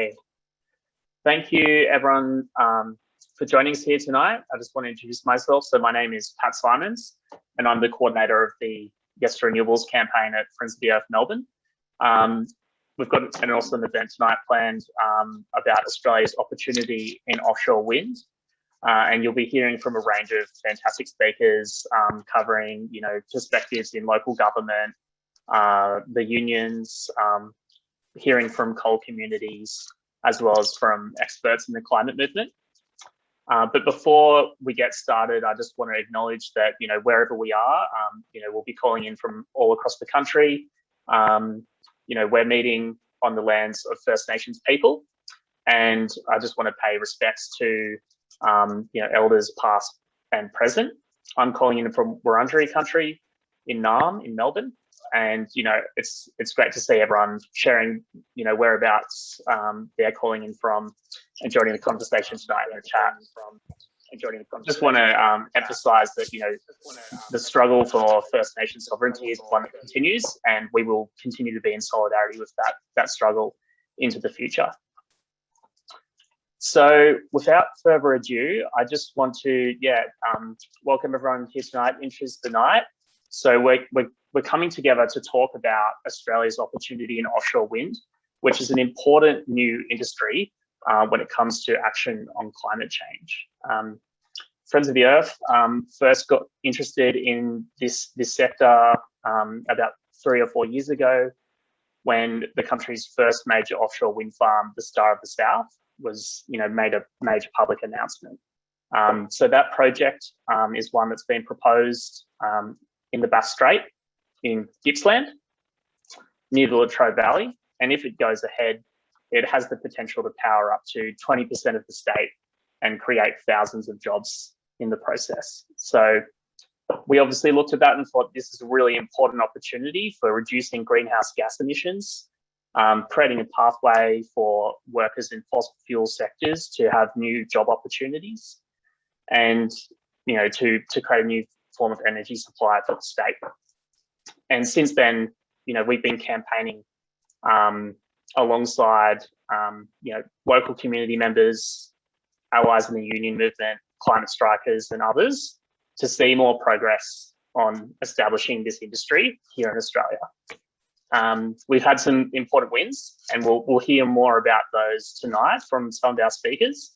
Okay. Thank you everyone um, for joining us here tonight. I just want to introduce myself. So my name is Pat Simons and I'm the coordinator of the Yes to Renewables campaign at Friends of the Earth Melbourne. Um, we've got an awesome event tonight planned um, about Australia's opportunity in offshore wind. Uh, and you'll be hearing from a range of fantastic speakers um, covering, you know, perspectives in local government, uh, the unions, um, hearing from coal communities, as well as from experts in the climate movement. Uh, but before we get started, I just want to acknowledge that, you know, wherever we are, um, you know, we'll be calling in from all across the country. Um, you know, we're meeting on the lands of First Nations people. And I just want to pay respects to, um, you know, elders past and present. I'm calling in from Wurundjeri country in Naarm in Melbourne and you know it's it's great to see everyone sharing you know whereabouts um, they're calling in from and joining the conversation tonight in the chat from Just want to um, emphasize that you know the struggle for First Nation sovereignty is one that continues, and we will continue to be in solidarity with that that struggle into the future. So without further ado, I just want to yeah um, welcome everyone here tonight, introduce the night. So we're, we're we're coming together to talk about Australia's opportunity in offshore wind, which is an important new industry uh, when it comes to action on climate change. Um, Friends of the Earth um, first got interested in this, this sector um, about three or four years ago when the country's first major offshore wind farm, the Star of the South, was you know made a major public announcement. Um, so that project um, is one that's been proposed um, in the Bass Strait in Gippsland near the Latrobe Valley. And if it goes ahead, it has the potential to power up to 20% of the state and create thousands of jobs in the process. So we obviously looked at that and thought this is a really important opportunity for reducing greenhouse gas emissions, um, creating a pathway for workers in fossil fuel sectors to have new job opportunities and you know to to create a new form of energy supply for the state and since then, you know, we've been campaigning um, alongside, um, you know, local community members, allies in the union movement, climate strikers and others to see more progress on establishing this industry here in Australia. Um, we've had some important wins and we'll, we'll hear more about those tonight from some of our speakers.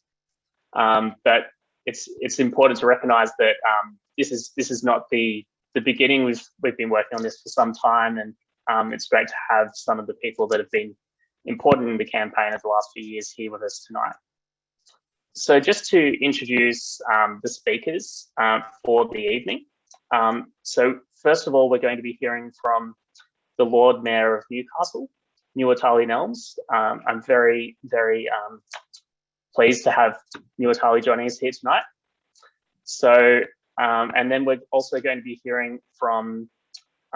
Um, but it's it's important to recognize that um, this is this is not the the beginning. We've we've been working on this for some time, and um, it's great to have some of the people that have been important in the campaign over the last few years here with us tonight. So just to introduce um, the speakers uh, for the evening. Um, so first of all, we're going to be hearing from the Lord Mayor of Newcastle, Nuatali Nelmes. Um, I'm very, very um, pleased to have Nuatali joining us here tonight. So um, and then we're also going to be hearing from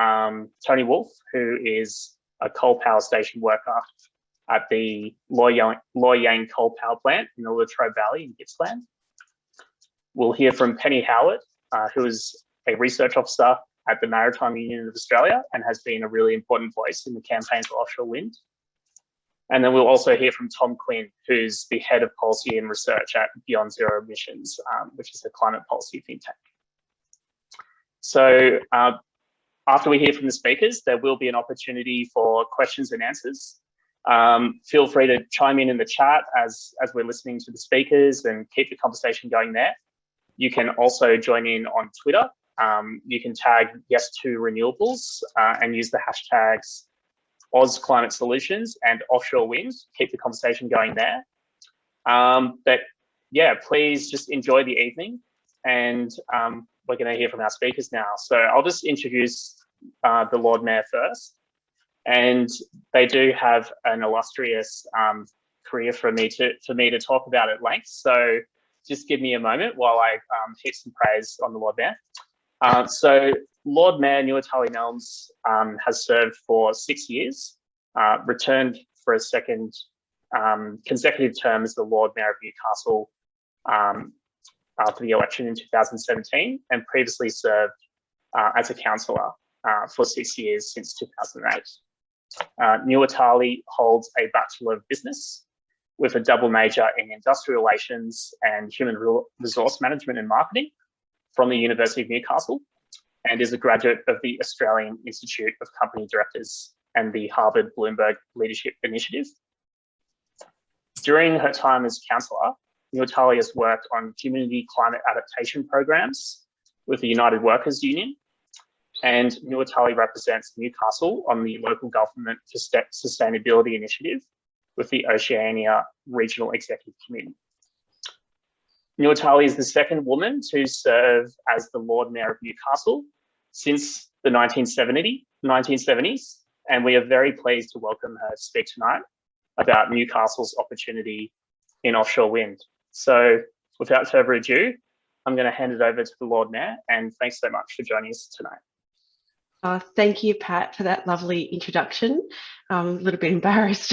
um, Tony Wolf, who is a coal power station worker at the Loy Yang, coal power plant in the Latrobe Valley in Gippsland. We'll hear from Penny Howard, uh, who is a research officer at the Maritime Union of Australia and has been a really important voice in the campaign for offshore wind. And then we'll also hear from Tom Quinn, who's the head of policy and research at Beyond Zero Emissions, um, which is a climate policy think tank. So uh, after we hear from the speakers, there will be an opportunity for questions and answers. Um, feel free to chime in in the chat as, as we're listening to the speakers and keep the conversation going there. You can also join in on Twitter. Um, you can tag yes to renewables uh, and use the hashtags Oz Climate Solutions and offshore wind. Keep the conversation going there. Um, but yeah, please just enjoy the evening and um, we're going to hear from our speakers now. So I'll just introduce uh, the Lord Mayor first. And they do have an illustrious um, career for me to for me to talk about at length. So just give me a moment while I um, some praise on the Lord Mayor. Uh, so Lord Mayor Nuatali Nelmes um, has served for six years, uh, returned for a second um, consecutive term as the Lord Mayor of Newcastle um, after the election in 2017 and previously served uh, as a councillor uh, for six years since 2008. Uh, Nuatali holds a Bachelor of Business with a double major in industrial relations and human resource management and marketing from the University of Newcastle and is a graduate of the Australian Institute of Company Directors and the Harvard Bloomberg Leadership Initiative. During her time as councillor, Nuatali has worked on community climate adaptation programs with the United Workers Union and Nuatali represents Newcastle on the local government for sustainability initiative with the Oceania Regional Executive Committee. Nuatali is the second woman to serve as the Lord Mayor of Newcastle since the 1970, 1970s, and we are very pleased to welcome her to speak tonight about Newcastle's opportunity in offshore wind. So without further ado, I'm going to hand it over to the Lord Mayor, and thanks so much for joining us tonight. Uh, thank you, Pat, for that lovely introduction. I'm a little bit embarrassed.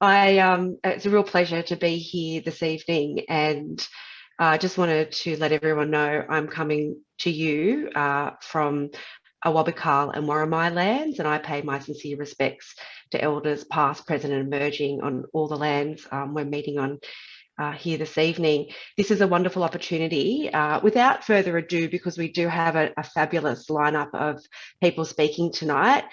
I um, It's a real pleasure to be here this evening and I uh, just wanted to let everyone know I'm coming to you uh, from Awabakal and Worimi lands and I pay my sincere respects to elders past, present and emerging on all the lands um, we're meeting on uh, here this evening. This is a wonderful opportunity. Uh, without further ado, because we do have a, a fabulous lineup of people speaking tonight,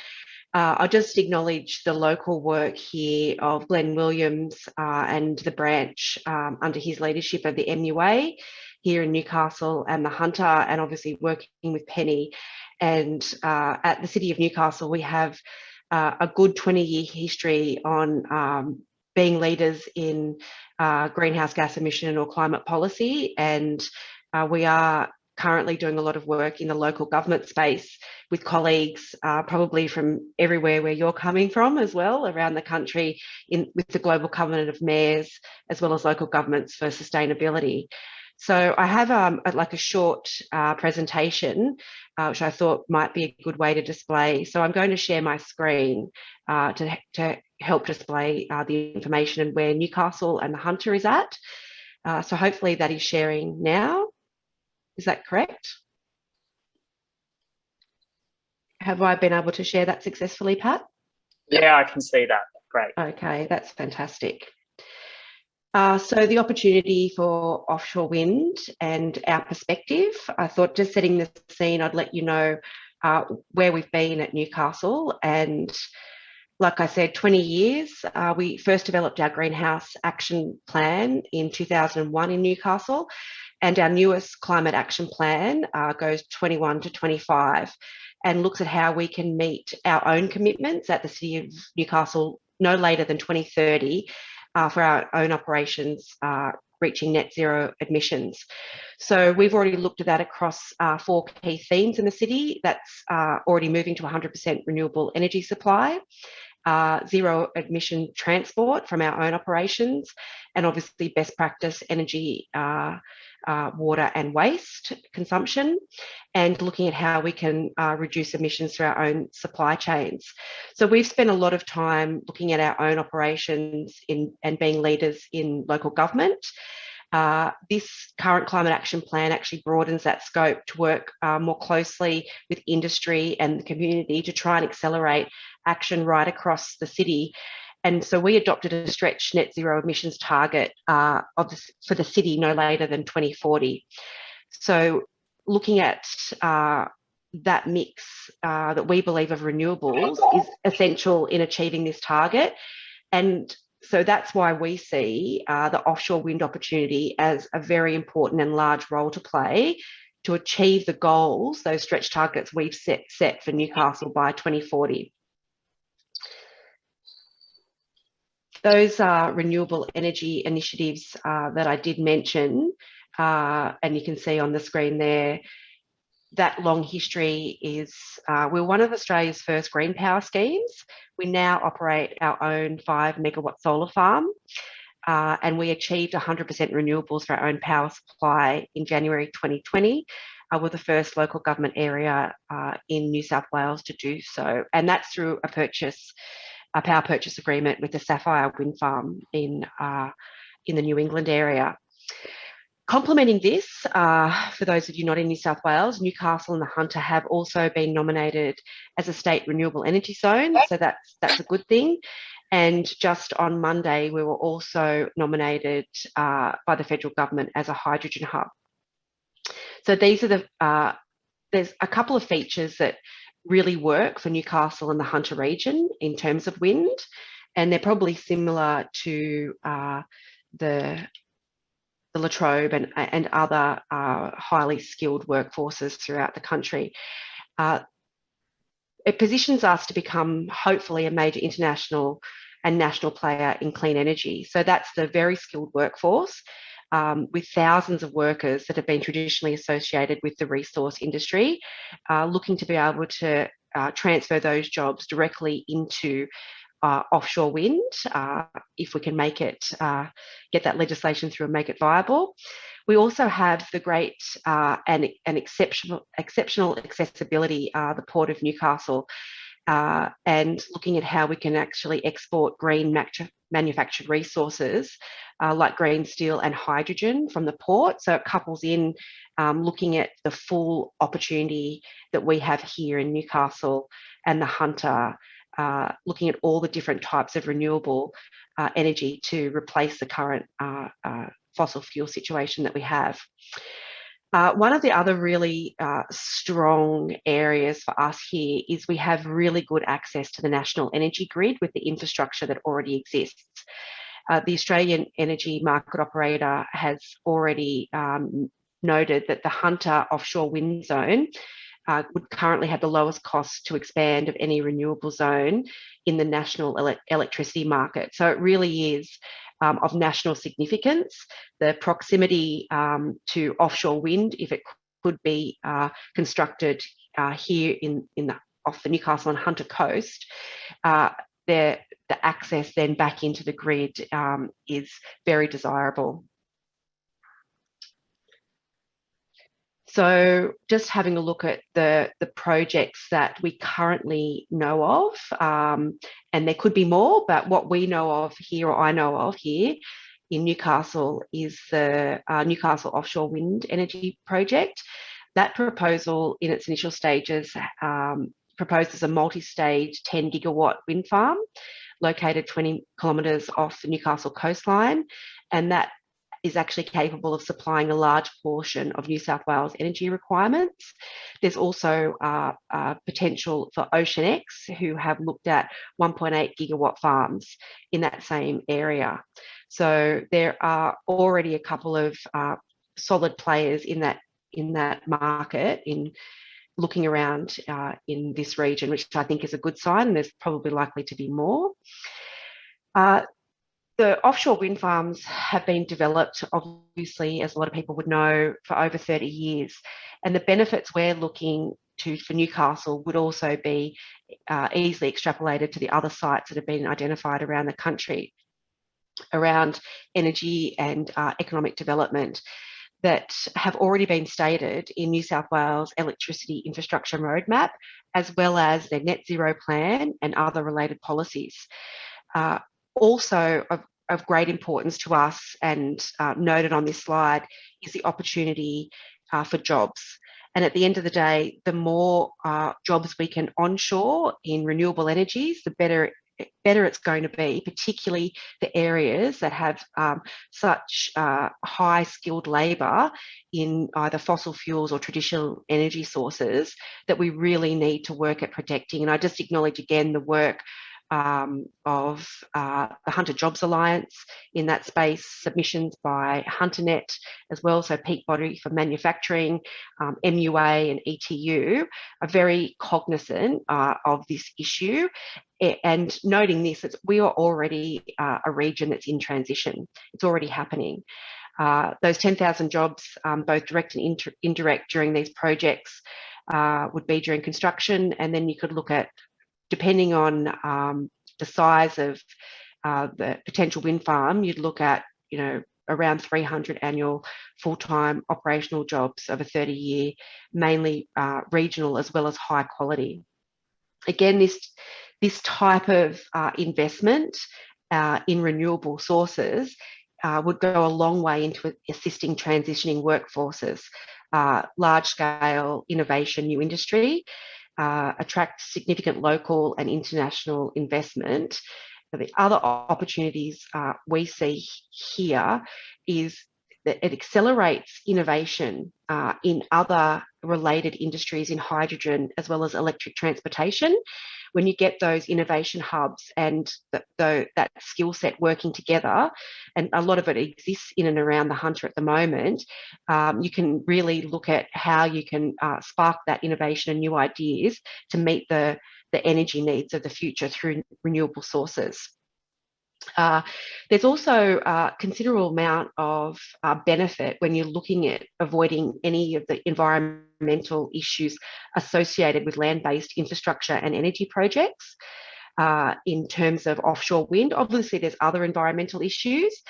uh, I'll just acknowledge the local work here of Glenn Williams uh, and the branch um, under his leadership of the MUA here in Newcastle and the Hunter and obviously working with Penny. And uh, at the City of Newcastle, we have uh, a good 20 year history on um, being leaders in uh, greenhouse gas emission or climate policy. And uh, we are currently doing a lot of work in the local government space with colleagues, uh, probably from everywhere where you're coming from as well, around the country in with the Global Covenant of Mayors, as well as local governments for sustainability. So I have um, like a short uh, presentation, uh, which I thought might be a good way to display. So I'm going to share my screen uh, to, to help display uh, the information and where Newcastle and the Hunter is at. Uh, so hopefully that is sharing now. Is that correct? Have I been able to share that successfully, Pat? Yeah, I can see that. Great. Okay, that's fantastic. Uh, so the opportunity for offshore wind and our perspective, I thought just setting the scene, I'd let you know uh, where we've been at Newcastle. And like I said, 20 years, uh, we first developed our greenhouse action plan in 2001 in Newcastle. And our newest climate action plan uh, goes 21 to 25 and looks at how we can meet our own commitments at the City of Newcastle no later than 2030 uh, for our own operations uh, reaching net zero emissions. So we've already looked at that across uh, four key themes in the city. That's uh, already moving to 100% renewable energy supply, uh, zero emission transport from our own operations, and obviously best practice energy uh, uh, water and waste consumption and looking at how we can uh, reduce emissions through our own supply chains. So we've spent a lot of time looking at our own operations in, and being leaders in local government. Uh, this current climate action plan actually broadens that scope to work uh, more closely with industry and the community to try and accelerate action right across the city and so we adopted a stretch net zero emissions target uh, of the, for the city no later than 2040. So looking at uh, that mix uh, that we believe of renewables is essential in achieving this target. And so that's why we see uh, the offshore wind opportunity as a very important and large role to play to achieve the goals, those stretch targets we've set, set for Newcastle by 2040. Those are renewable energy initiatives uh, that I did mention, uh, and you can see on the screen there, that long history is, uh, we're one of Australia's first green power schemes. We now operate our own five megawatt solar farm. Uh, and we achieved 100% renewables for our own power supply in January 2020. Uh, we're the first local government area uh, in New South Wales to do so. And that's through a purchase a power purchase agreement with the Sapphire Wind Farm in, uh, in the New England area. Complementing this, uh, for those of you not in New South Wales, Newcastle and the Hunter have also been nominated as a state renewable energy zone, so that's that's a good thing. And just on Monday, we were also nominated uh, by the federal government as a hydrogen hub. So these are the, uh, there's a couple of features that really work for Newcastle and the Hunter region in terms of wind, and they're probably similar to uh, the the Latrobe and, and other uh, highly skilled workforces throughout the country. Uh, it positions us to become hopefully a major international and national player in clean energy. So that's the very skilled workforce um, with thousands of workers that have been traditionally associated with the resource industry, uh, looking to be able to uh, transfer those jobs directly into uh, offshore wind, uh, if we can make it, uh, get that legislation through and make it viable. We also have the great uh, and, and exceptional, exceptional accessibility, the Port of Newcastle, uh, and looking at how we can actually export green manufactured resources like green steel and hydrogen from the port. So it couples in um, looking at the full opportunity that we have here in Newcastle and the Hunter uh, looking at all the different types of renewable uh, energy to replace the current uh, uh fossil fuel situation that we have. Uh, one of the other really uh, strong areas for us here is we have really good access to the national energy grid with the infrastructure that already exists. the Australian Energy Market Operator has already um, noted that the Hunter offshore wind zone uh, would currently have the lowest cost to expand of any renewable zone in the national ele electricity market. So it really is um, of national significance. The proximity um, to offshore wind, if it could be uh, constructed uh, here in, in the, off the Newcastle and Hunter coast, uh, the, the access then back into the grid um, is very desirable. So just having a look at the, the projects that we currently know of, um, and there could be more, but what we know of here, or I know of here in Newcastle is the uh, Newcastle Offshore Wind Energy Project. That proposal in its initial stages um, proposes a multi-stage 10 gigawatt wind farm located 20 kilometres off the Newcastle coastline. And that is actually capable of supplying a large portion of New South Wales energy requirements. There's also uh, uh, potential for Oceanex, who have looked at 1.8 gigawatt farms in that same area. So there are already a couple of uh, solid players in that in that market in looking around uh, in this region, which I think is a good sign. And there's probably likely to be more. Uh, the offshore wind farms have been developed, obviously, as a lot of people would know, for over 30 years. And the benefits we're looking to for Newcastle would also be uh, easily extrapolated to the other sites that have been identified around the country around energy and uh, economic development that have already been stated in New South Wales electricity infrastructure roadmap, as well as their net zero plan and other related policies. Uh, also of, of great importance to us and uh, noted on this slide is the opportunity uh, for jobs. And at the end of the day, the more uh, jobs we can onshore in renewable energies, the better better it's going to be, particularly the areas that have um, such uh, high skilled labour in either fossil fuels or traditional energy sources that we really need to work at protecting. And I just acknowledge again the work um, of uh, the Hunter Jobs Alliance in that space, submissions by HunterNet as well, so peak body for manufacturing, um, MUA and ETU are very cognizant uh, of this issue and noting this, we are already uh, a region that's in transition. It's already happening. Uh, those 10,000 jobs, um, both direct and indirect during these projects, uh, would be during construction, and then you could look at depending on um, the size of uh, the potential wind farm, you'd look at, you know, around 300 annual full-time operational jobs over 30 year, mainly uh, regional as well as high quality. Again, this, this type of uh, investment uh, in renewable sources uh, would go a long way into assisting transitioning workforces, uh, large scale innovation, new industry, uh, attract significant local and international investment the other opportunities uh, we see here is that it accelerates innovation uh, in other related industries in hydrogen as well as electric transportation. When you get those innovation hubs and the, the, that skill set working together, and a lot of it exists in and around the Hunter at the moment, um, you can really look at how you can uh, spark that innovation and new ideas to meet the, the energy needs of the future through renewable sources. Uh, there's also a considerable amount of uh, benefit when you're looking at avoiding any of the environmental issues associated with land-based infrastructure and energy projects. Uh, in terms of offshore wind, obviously there's other environmental issues,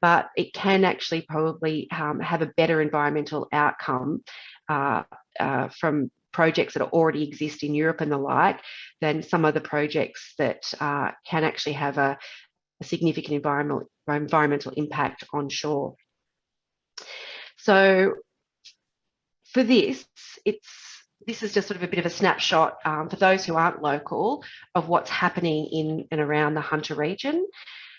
but it can actually probably um, have a better environmental outcome uh, uh, from projects that already exist in Europe and the like than some of the projects that uh, can actually have a, a significant environmental, environmental impact on shore. So for this, it's this is just sort of a bit of a snapshot um, for those who aren't local of what's happening in and around the Hunter region.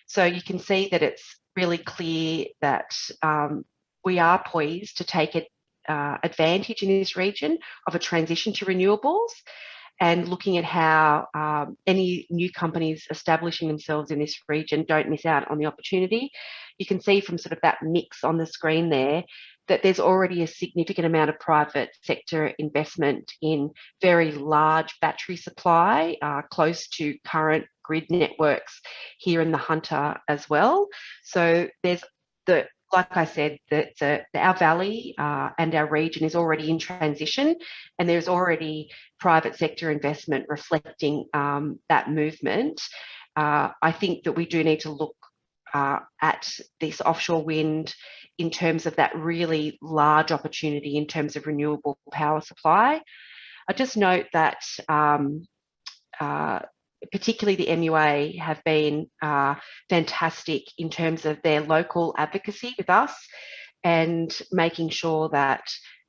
So you can see that it's really clear that um, we are poised to take it, uh, advantage in this region of a transition to renewables and looking at how um, any new companies establishing themselves in this region don't miss out on the opportunity. You can see from sort of that mix on the screen there that there's already a significant amount of private sector investment in very large battery supply uh, close to current grid networks here in the Hunter as well. So there's the like I said, that our valley uh, and our region is already in transition, and there's already private sector investment reflecting um, that movement. Uh, I think that we do need to look uh, at this offshore wind in terms of that really large opportunity in terms of renewable power supply. I just note that um, uh, particularly the MUA, have been uh, fantastic in terms of their local advocacy with us and making sure that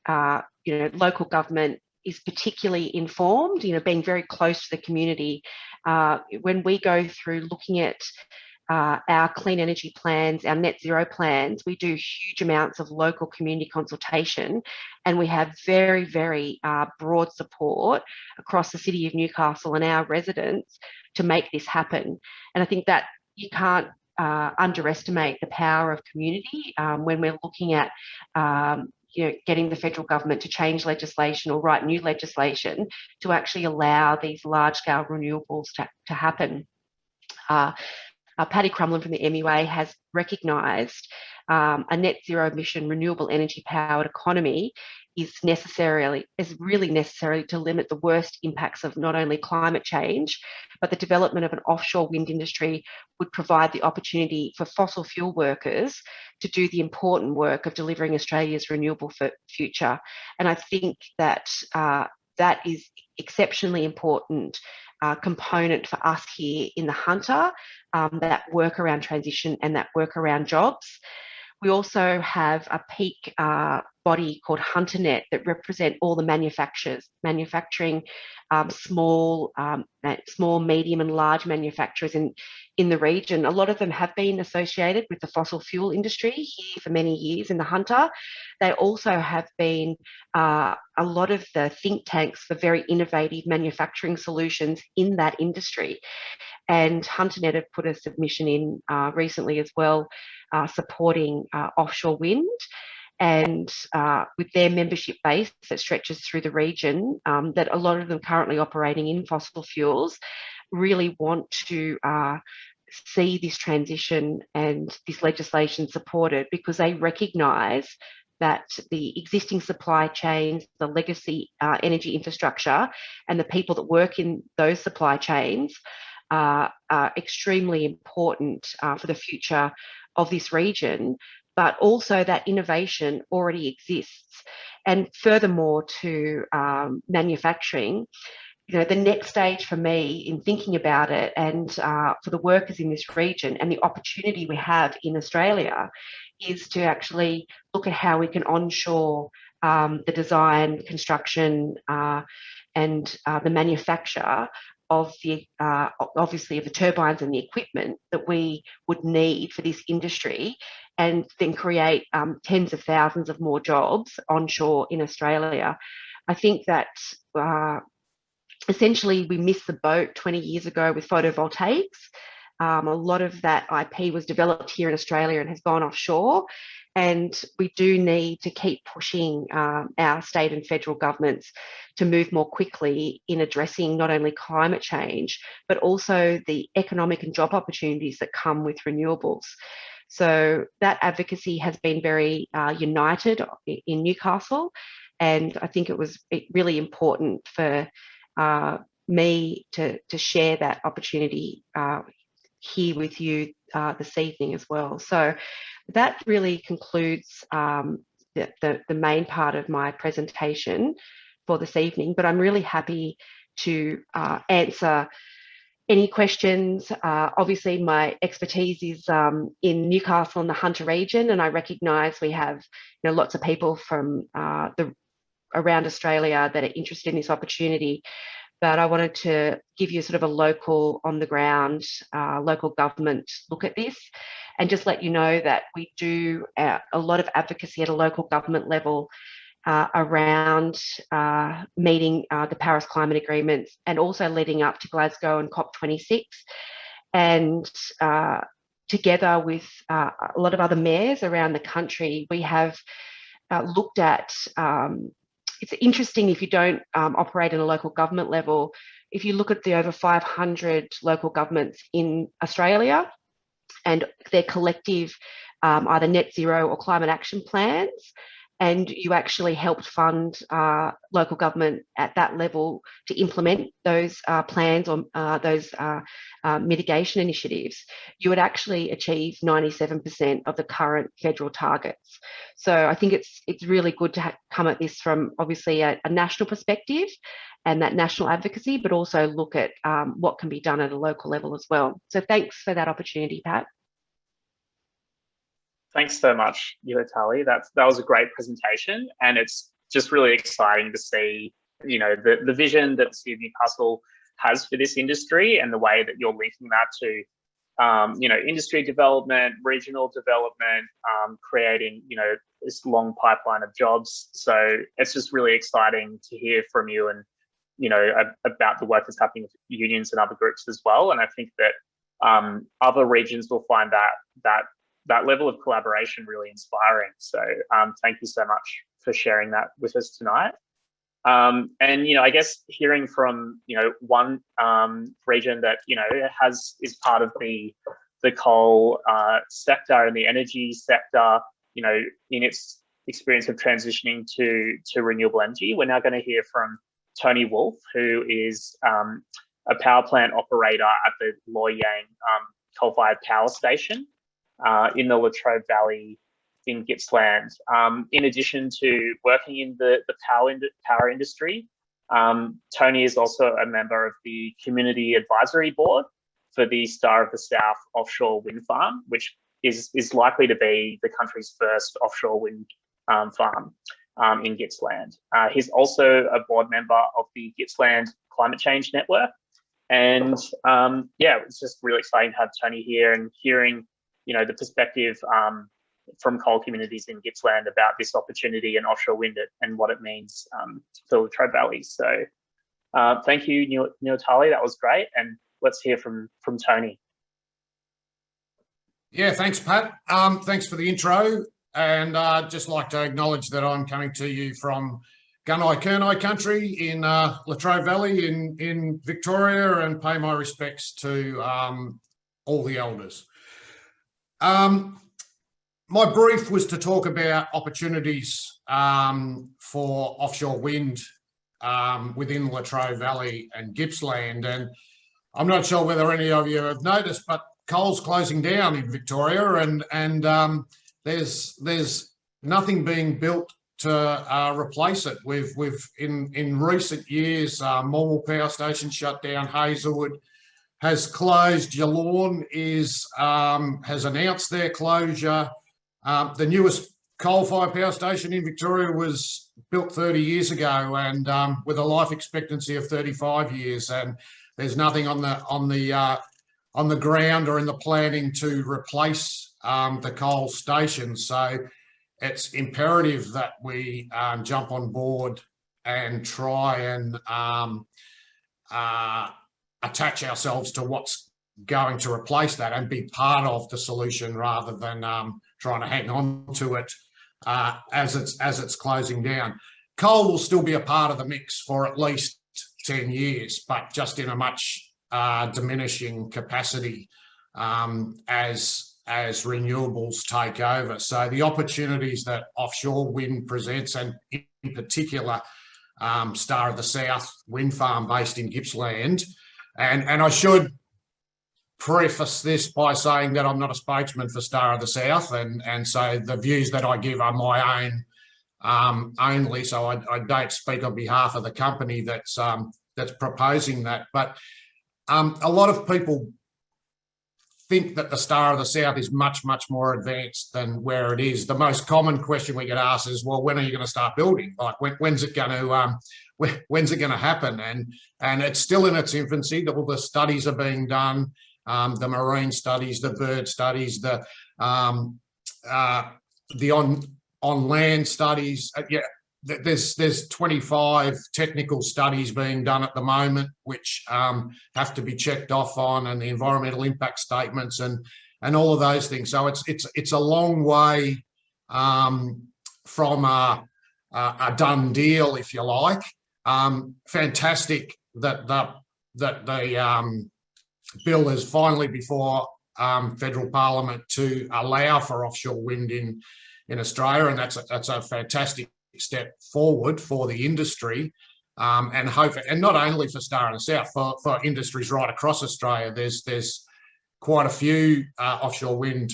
uh, you know local government is particularly informed. You know, being very close to the community. Uh, when we go through looking at uh, our clean energy plans, our net zero plans, we do huge amounts of local community consultation and we have very, very uh, broad support across the city of Newcastle and our residents to make this happen. And I think that you can't uh, underestimate the power of community um, when we're looking at um, you know, getting the federal government to change legislation or write new legislation to actually allow these large scale renewables to, to happen. Uh, uh, Paddy Crumlin from the MUA has recognised um, a net zero emission renewable energy powered economy is necessarily is really necessary to limit the worst impacts of not only climate change, but the development of an offshore wind industry would provide the opportunity for fossil fuel workers to do the important work of delivering Australia's renewable future. And I think that uh, that is exceptionally important uh, component for us here in the Hunter, um, that work around transition and that work around jobs. We also have a peak uh, body called HunterNet that represent all the manufacturers, manufacturing um, small, um, small, medium and large manufacturers in, in the region. A lot of them have been associated with the fossil fuel industry here for many years in the Hunter. They also have been uh, a lot of the think tanks for very innovative manufacturing solutions in that industry. And HunterNet have put a submission in uh, recently as well, uh, supporting uh, offshore wind and uh, with their membership base that stretches through the region, um, that a lot of them currently operating in fossil fuels really want to uh, see this transition and this legislation supported because they recognise that the existing supply chains, the legacy uh, energy infrastructure, and the people that work in those supply chains uh, are extremely important uh, for the future of this region but also that innovation already exists. And furthermore to um, manufacturing, you know, the next stage for me in thinking about it and uh, for the workers in this region and the opportunity we have in Australia is to actually look at how we can onshore um, the design, construction, uh, and uh, the manufacture of the uh, obviously of the turbines and the equipment that we would need for this industry and then create um, tens of thousands of more jobs onshore in Australia. I think that uh, essentially we missed the boat 20 years ago with photovoltaics. Um, a lot of that IP was developed here in Australia and has gone offshore. And we do need to keep pushing um, our state and federal governments to move more quickly in addressing not only climate change, but also the economic and job opportunities that come with renewables. So that advocacy has been very uh, united in Newcastle. And I think it was really important for uh, me to, to share that opportunity uh, here with you uh, this evening as well. So that really concludes um, the, the, the, main part of my presentation for this evening, but I'm really happy to uh, answer any questions. Uh, obviously, my expertise is um, in Newcastle and the Hunter region, and I recognise we have you know, lots of people from uh, the around Australia that are interested in this opportunity but I wanted to give you sort of a local on the ground, uh, local government look at this and just let you know that we do uh, a lot of advocacy at a local government level uh, around uh, meeting uh, the Paris Climate Agreements and also leading up to Glasgow and COP26. And uh, together with a lot of other mayors around the country, we have looked at um, it's interesting if you don't um, operate in a local government level. If you look at the over 500 local governments in Australia and their collective um, either net zero or climate action plans, and you actually helped fund uh, local government at that level to implement those uh, plans or uh, those uh, uh, mitigation initiatives, you would actually achieve 97% of the current federal targets. So I think it's it's really good to come at this from obviously a, a, national perspective and that national advocacy, but also look at um, what can be done at a local level as well. So thanks for that opportunity, Pat. Thanks so much, Nuatali. That's that was a great presentation, and it's just really exciting to see, you know, the the vision that City of has for this industry and the way that you're linking that to, um, you know, industry development, regional development, um, creating, you know, this long pipeline of jobs. So it's just really exciting to hear from you and, you know, about the work that's happening with unions and other groups as well. And I think that um, other regions will find that that that level of collaboration really inspiring. So um, thank you so much for sharing that with us tonight. Um, and you know, I guess hearing from you know one um, region that you know has is part of the the coal uh, sector and the energy sector, you know, in its experience of transitioning to to renewable energy, we're now going to hear from Tony Wolf, who is um, a power plant operator at the Loy Yang um, coal-fired power station uh, in the Latrobe Valley in Gippsland. Um, in addition to working in the, the power, in, power industry, um, Tony is also a member of the Community Advisory Board for the Star of the South offshore wind farm, which is, is likely to be the country's first offshore wind um, farm um, in Gippsland. Uh, he's also a board member of the Gippsland Climate Change Network. And um, yeah, it's just really exciting to have Tony here and hearing you know, the perspective um, from coal communities in Gippsland about this opportunity and offshore wind and what it means um, for the Latrobe Valley. So uh, thank you, Nuatali, that was great. And let's hear from, from Tony. Yeah, thanks, Pat. Um, thanks for the intro. And I'd uh, just like to acknowledge that I'm coming to you from Gunai Kurnai country in uh, Latrobe Valley in, in Victoria and pay my respects to um, all the elders. Um, my brief was to talk about opportunities um, for offshore wind um, within Latrobe Valley and Gippsland. And I'm not sure whether any of you have noticed, but coal's closing down in Victoria and, and um, there's, there's nothing being built to uh, replace it. We've, we've in, in recent years, uh, Morwell Power Station shut down, Hazelwood, has closed. Yallourn is um, has announced their closure. Um, the newest coal-fired power station in Victoria was built 30 years ago and um, with a life expectancy of 35 years. And there's nothing on the on the uh, on the ground or in the planning to replace um, the coal station. So it's imperative that we um, jump on board and try and um, uh, attach ourselves to what's going to replace that and be part of the solution rather than um, trying to hang on to it uh, as it's as it's closing down. Coal will still be a part of the mix for at least 10 years, but just in a much uh, diminishing capacity um, as as renewables take over. So the opportunities that offshore wind presents, and in particular, um, Star of the South wind farm based in Gippsland, and and I should preface this by saying that I'm not a spokesman for Star of the South, and and so the views that I give are my own um, only. So I, I, don't speak on behalf of the company that's um, that's proposing that. But um, a lot of people think that the Star of the South is much much more advanced than where it is. The most common question we get asked is, well, when are you going to start building? Like when, when's it going to um, when's it going to happen? And and it's still in its infancy. All the studies are being done um, the marine studies, the bird studies, the um, uh, the on on land studies. Uh, yeah, there's there's 25 technical studies being done at the moment, which um, have to be checked off on, and the environmental impact statements and and all of those things. So it's it's it's a long way um, from a, a, done deal, if you like. Um, fantastic that the that the um, bill is finally before um, federal parliament to allow for offshore wind in in Australia, and that's a, that's a fantastic step forward for the industry. Um, and hope, and not only for Star and South, for, for industries right across Australia. There's there's quite a few uh, offshore wind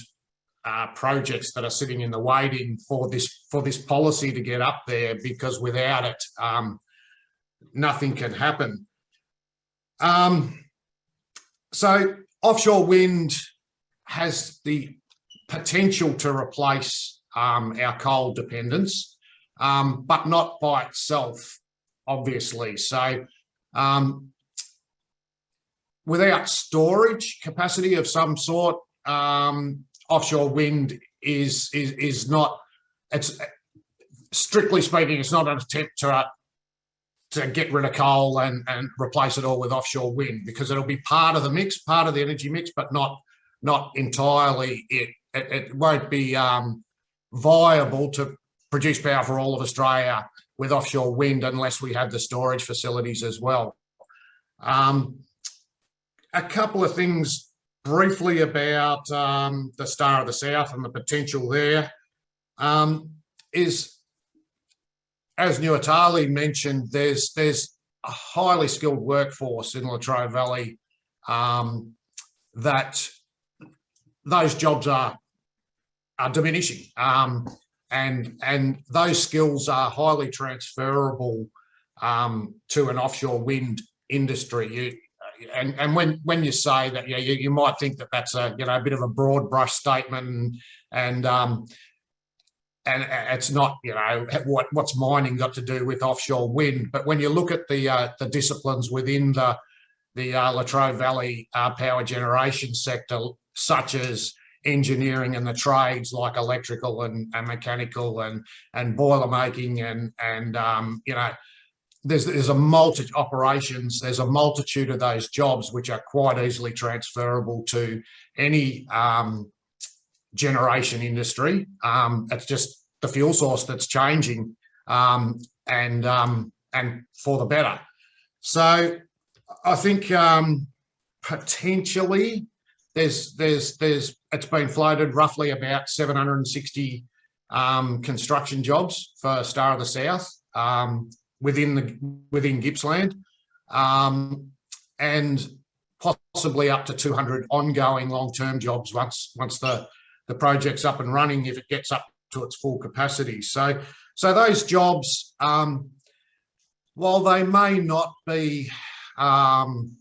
uh, projects that are sitting in the waiting for this for this policy to get up there, because without it, um, nothing can happen. Um, so offshore wind has the potential to replace um, our coal dependence, um, but not by itself, obviously. So um, without storage capacity of some sort, um, offshore wind is, is, is not, it's strictly speaking, it's not an attempt to to get rid of coal and, and replace it all with offshore wind because it'll be part of the mix, part of the energy mix, but not not entirely it. It, it won't be um, viable to produce power for all of Australia with offshore wind unless we have the storage facilities as well. Um, a couple of things briefly about um, the Star of the South and the potential there um, is as Nuatali mentioned, there's there's a highly skilled workforce in Latrobe Valley um, that those jobs are are diminishing, um, and and those skills are highly transferable um, to an offshore wind industry. You, and and when when you say that, yeah, you, you might think that that's a you know a bit of a broad brush statement, and, and um, and it's not, you know, what what's mining got to do with offshore wind. But when you look at the uh, the disciplines within the the uh, Latrobe Valley uh, power generation sector, such as engineering and the trades like electrical and, and mechanical and and boiler making and and um, you know there's there's a multi operations there's a multitude of those jobs which are quite easily transferable to any um, generation industry. Um, it's just the fuel source that's changing um, and um, and for the better. So I think um, potentially there's there's there's it's been floated roughly about 760 um, construction jobs for Star of the South um, within the within Gippsland and possibly up to 200 ongoing long-term jobs once once the the project's up and running if it gets up to its full capacity. So, so those jobs, um, while they may not be, um,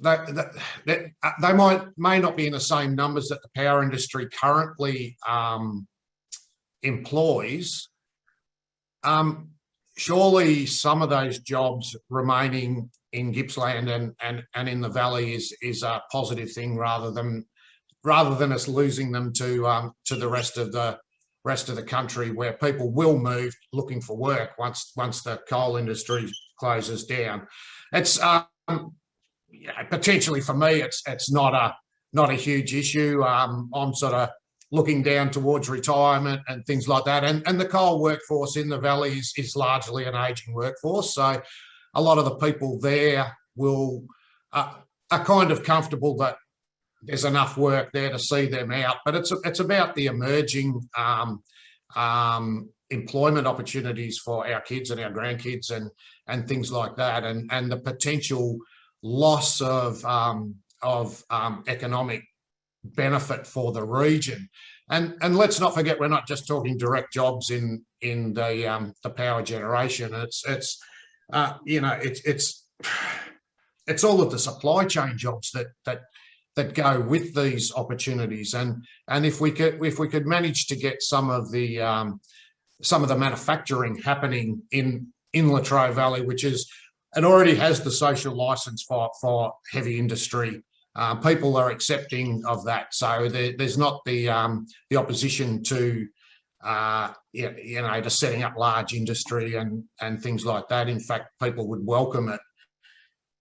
they, they, they might may not be in the same numbers that the power industry currently um, employs. Um, surely some of those jobs remaining in Gippsland and and and in the valley is is a positive thing rather than rather than us losing them to um, to the rest of the rest of the country where people will move looking for work once once the coal industry closes down. It's um, yeah, potentially for me, it's it's not a not a huge issue. Um, I'm sort of looking down towards retirement and things like that. And, and the coal workforce in the valley is, is largely an aging workforce. So a lot of the people there will uh, are kind of comfortable that there's enough work there to see them out. But it's it's about the emerging um, um, employment opportunities for our kids and our grandkids and and things like that, and and the potential loss of um, of um, economic benefit for the region. And and let's not forget, we're not just talking direct jobs in in the um, the power generation. It's it's uh, you know it's it's it's all of the supply chain jobs that that that go with these opportunities. And and if we could if we could manage to get some of the um, some of the manufacturing happening in in Latrobe Valley, which is it already has the social license for for heavy industry uh, people are accepting of that. So there, there's not the um, the opposition to uh, you, know to setting up large industry and and things like that. In fact, people would welcome it.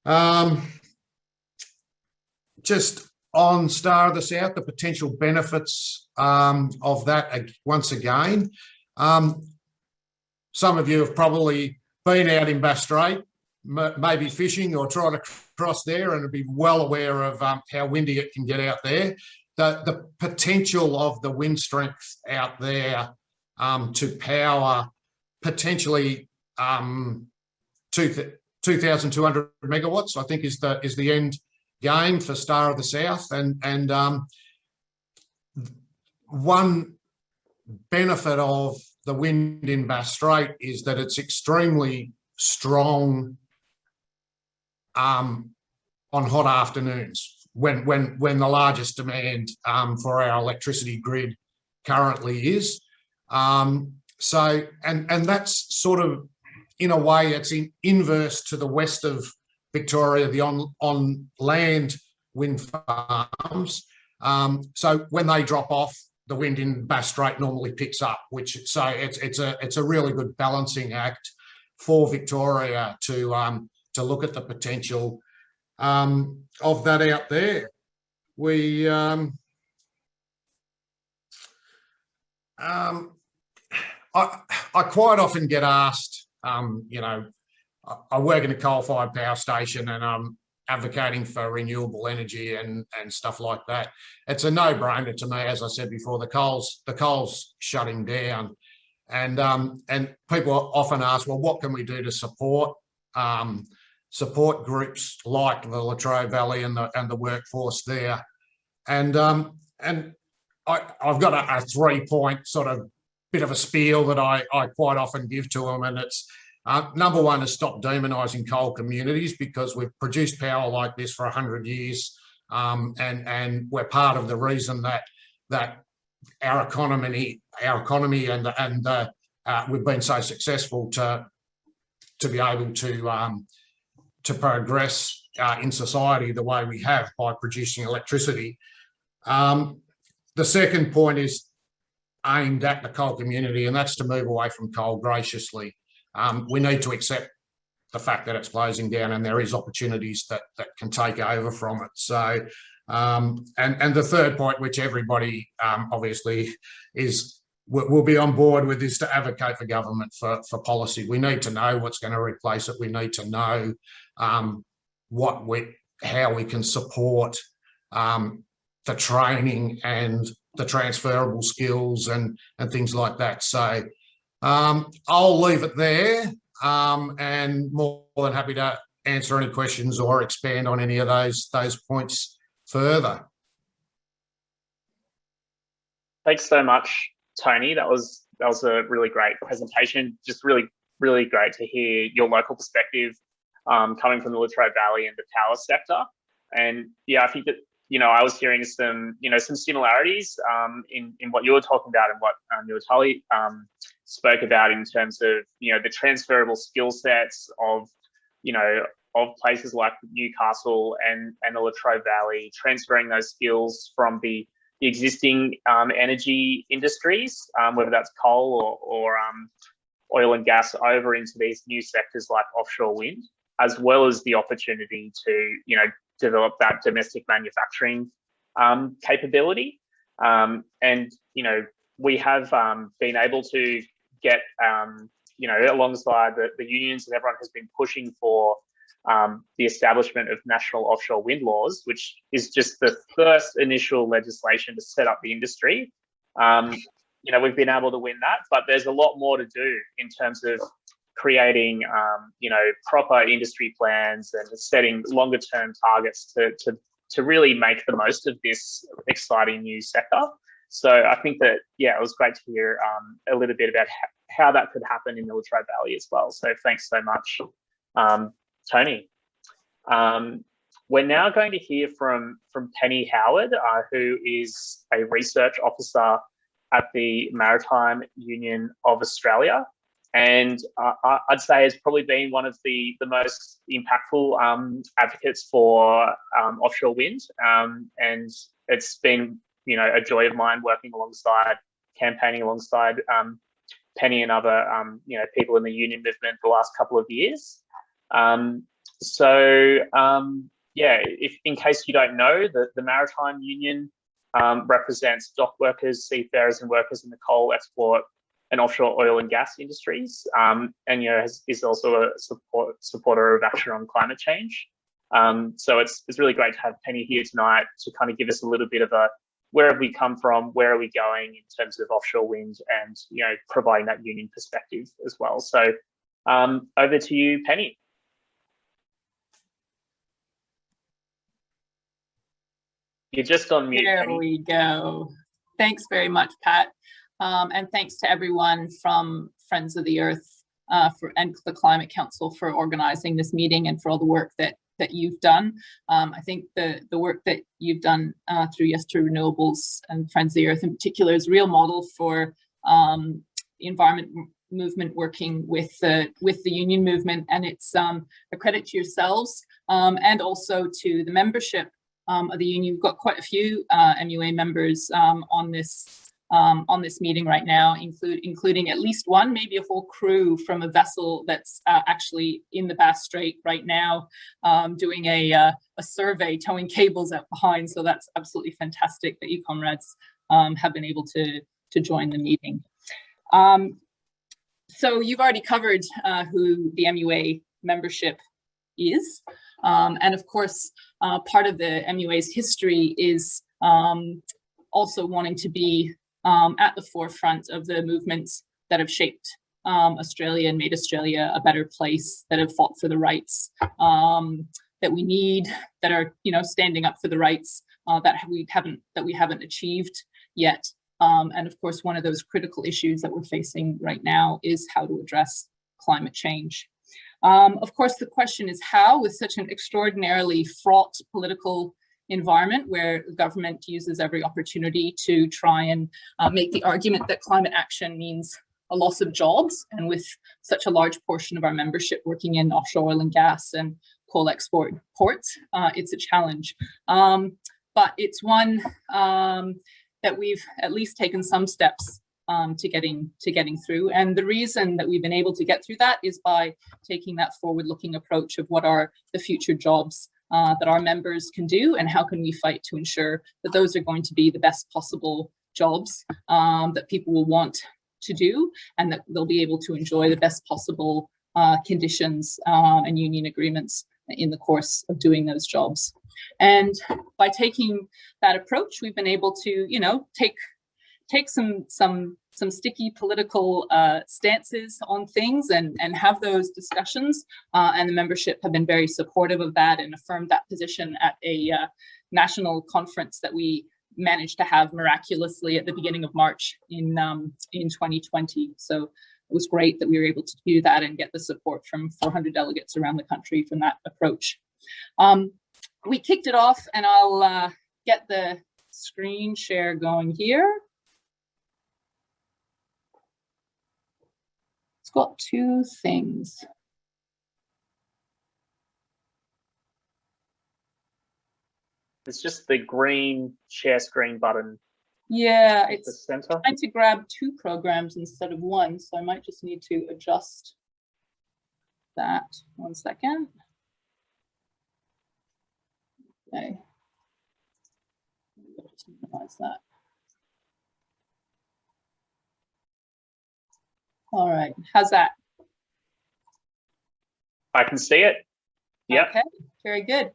Um, just on Star of the South, the potential benefits um, of that once again. Um, some of you have probably been out in Bass Strait maybe fishing or trying to cross there and be well aware of um, how windy it can get out there. The, the potential of the wind strength out there um, to power potentially um, 2,200 megawatts, I think is the is the end game for Star of the South. And, and um, one benefit of the wind in Bass Strait is that it's extremely strong um, on hot afternoons when when when the largest demand um, for our electricity grid currently is. Um, so and and that's sort of in a way it's in inverse to the west of Victoria, the on on land wind farms. Um, so when they drop off, the wind in Bass Strait normally picks up, which so it's it's a it's a really good balancing act for Victoria to um, to look at the potential um, of that out there. We um, um, I, I quite often get asked, um, you know, I, work in a coal-fired power station and I'm advocating for renewable energy and and stuff like that. It's a no-brainer to me, as I said before. The coal's the coal's shutting down, and um, and people often ask, well, what can we do to support um, support groups like the Latrobe Valley and the and the workforce there. And um, and I, have got a, a three point sort of bit of a spiel that I, I quite often give to them. And it's uh, number one is stop demonising coal communities because we've produced power like this for 100 years. Um, and, and we're part of the reason that that our economy, our economy and, and uh, uh, we've been so successful to, to be able to um, to progress uh, in society the way we have by producing electricity. Um, the second point is aimed at the coal community, and that's to move away from coal graciously. Um, we need to accept the fact that it's closing down and there is opportunities that, that can take over from it. So, um, and, and the third point, which everybody um, obviously is will be on board with is to advocate for government for, for policy. We need to know what's going to replace it. We need to know um, what we, how we can support um, the training and the transferable skills and, and things like that. So um, I'll leave it there um, and more than happy to answer any questions or expand on any of those, those points further. Thanks so much, Tony. That was that was a really great presentation. Just really, really great to hear your local perspective um, coming from the Latrobe Valley and the power sector. And yeah, I think that you know, I was hearing some, you know, some similarities um, in in what you were talking about and what um, Nuatali um, spoke about in terms of, you know, the transferable skill sets of, you know, of places like Newcastle and and the Latrobe Valley, transferring those skills from the, the existing um, energy industries, um, whether that's coal or, or um, oil and gas, over into these new sectors like offshore wind, as well as the opportunity to, you know, develop that domestic manufacturing um, capability. Um, and, you know, we have um, been able to get, um, you know, alongside the, the unions and everyone has been pushing for um, the establishment of national offshore wind laws, which is just the first initial legislation to set up the industry. Um, you know, we've been able to win that, but there's a lot more to do in terms of creating, um, you know, proper industry plans and setting longer term targets to, to, to really make the most of this exciting new sector. So I think that, yeah, it was great to hear um, a little bit about how that could happen in Latrobe Valley as well. So thanks so much, um, Tony. Um, we're now going to hear from, from Penny Howard, uh, who is a research officer at the Maritime Union of Australia and uh, I'd say has probably been one of the the most impactful um, advocates for um, offshore wind. Um, and it's been you know a joy of mine working alongside, campaigning alongside um, Penny and other um, you know people in the union movement the last couple of years. Um, so yeah, if in case you don't know, the the Maritime Union represents dock workers, seafarers, and workers in the coal export and offshore oil and gas industries, um, and you know has, is also a support, supporter of action on climate change. Um, so it's it's really great to have Penny here tonight to kind of give us a little bit of a where have we come from, where are we going in terms of offshore wind, and you know providing that union perspective as well. So um, over to you, Penny. You're just on mute. There Penny. we go. Thanks very much, Pat. Um, and thanks to everyone from Friends of the Earth uh, for, and the Climate Council for organizing this meeting and for all the work that that you've done. Um, I think the, the work that you've done uh, through Yes to Renewables and Friends of the Earth in particular is a real model for um, the environment movement working with the with the union movement and it's um, a credit to yourselves um, and also to the membership um, of the union. You've got quite a few uh, MUA members um, on this um, on this meeting right now, include, including at least one, maybe a whole crew from a vessel that's uh, actually in the Bass Strait right now, um, doing a, uh, a survey, towing cables out behind. So that's absolutely fantastic that you comrades um, have been able to, to join the meeting. Um, so you've already covered uh, who the MUA membership is. Um, and of course, uh, part of the MUA's history is um, also wanting to be um, at the forefront of the movements that have shaped um, Australia and made Australia a better place, that have fought for the rights um, that we need, that are you know standing up for the rights uh, that we haven't that we haven't achieved yet. Um, and of course, one of those critical issues that we're facing right now is how to address climate change. Um, of course, the question is how, with such an extraordinarily fraught political environment where the government uses every opportunity to try and uh, make the argument that climate action means a loss of jobs. And with such a large portion of our membership working in offshore oil and gas and coal export ports, uh, it's a challenge. Um, but it's one um, that we've at least taken some steps um, to getting to getting through. And the reason that we've been able to get through that is by taking that forward-looking approach of what are the future jobs uh, that our members can do and how can we fight to ensure that those are going to be the best possible jobs um, that people will want to do and that they'll be able to enjoy the best possible uh, conditions uh, and union agreements in the course of doing those jobs. And by taking that approach, we've been able to, you know, take take some some some sticky political uh, stances on things and, and have those discussions. Uh, and the membership have been very supportive of that and affirmed that position at a uh, national conference that we managed to have miraculously at the beginning of March in, um, in 2020. So it was great that we were able to do that and get the support from 400 delegates around the country from that approach. Um, we kicked it off and I'll, uh, get the screen share going here. It's got two things. It's just the green share screen button Yeah, it's center. trying to grab two programs instead of one, so I might just need to adjust that. One second. Okay. I'll Just minimize that. All right, how's that? I can see it. Yep. Okay, very good.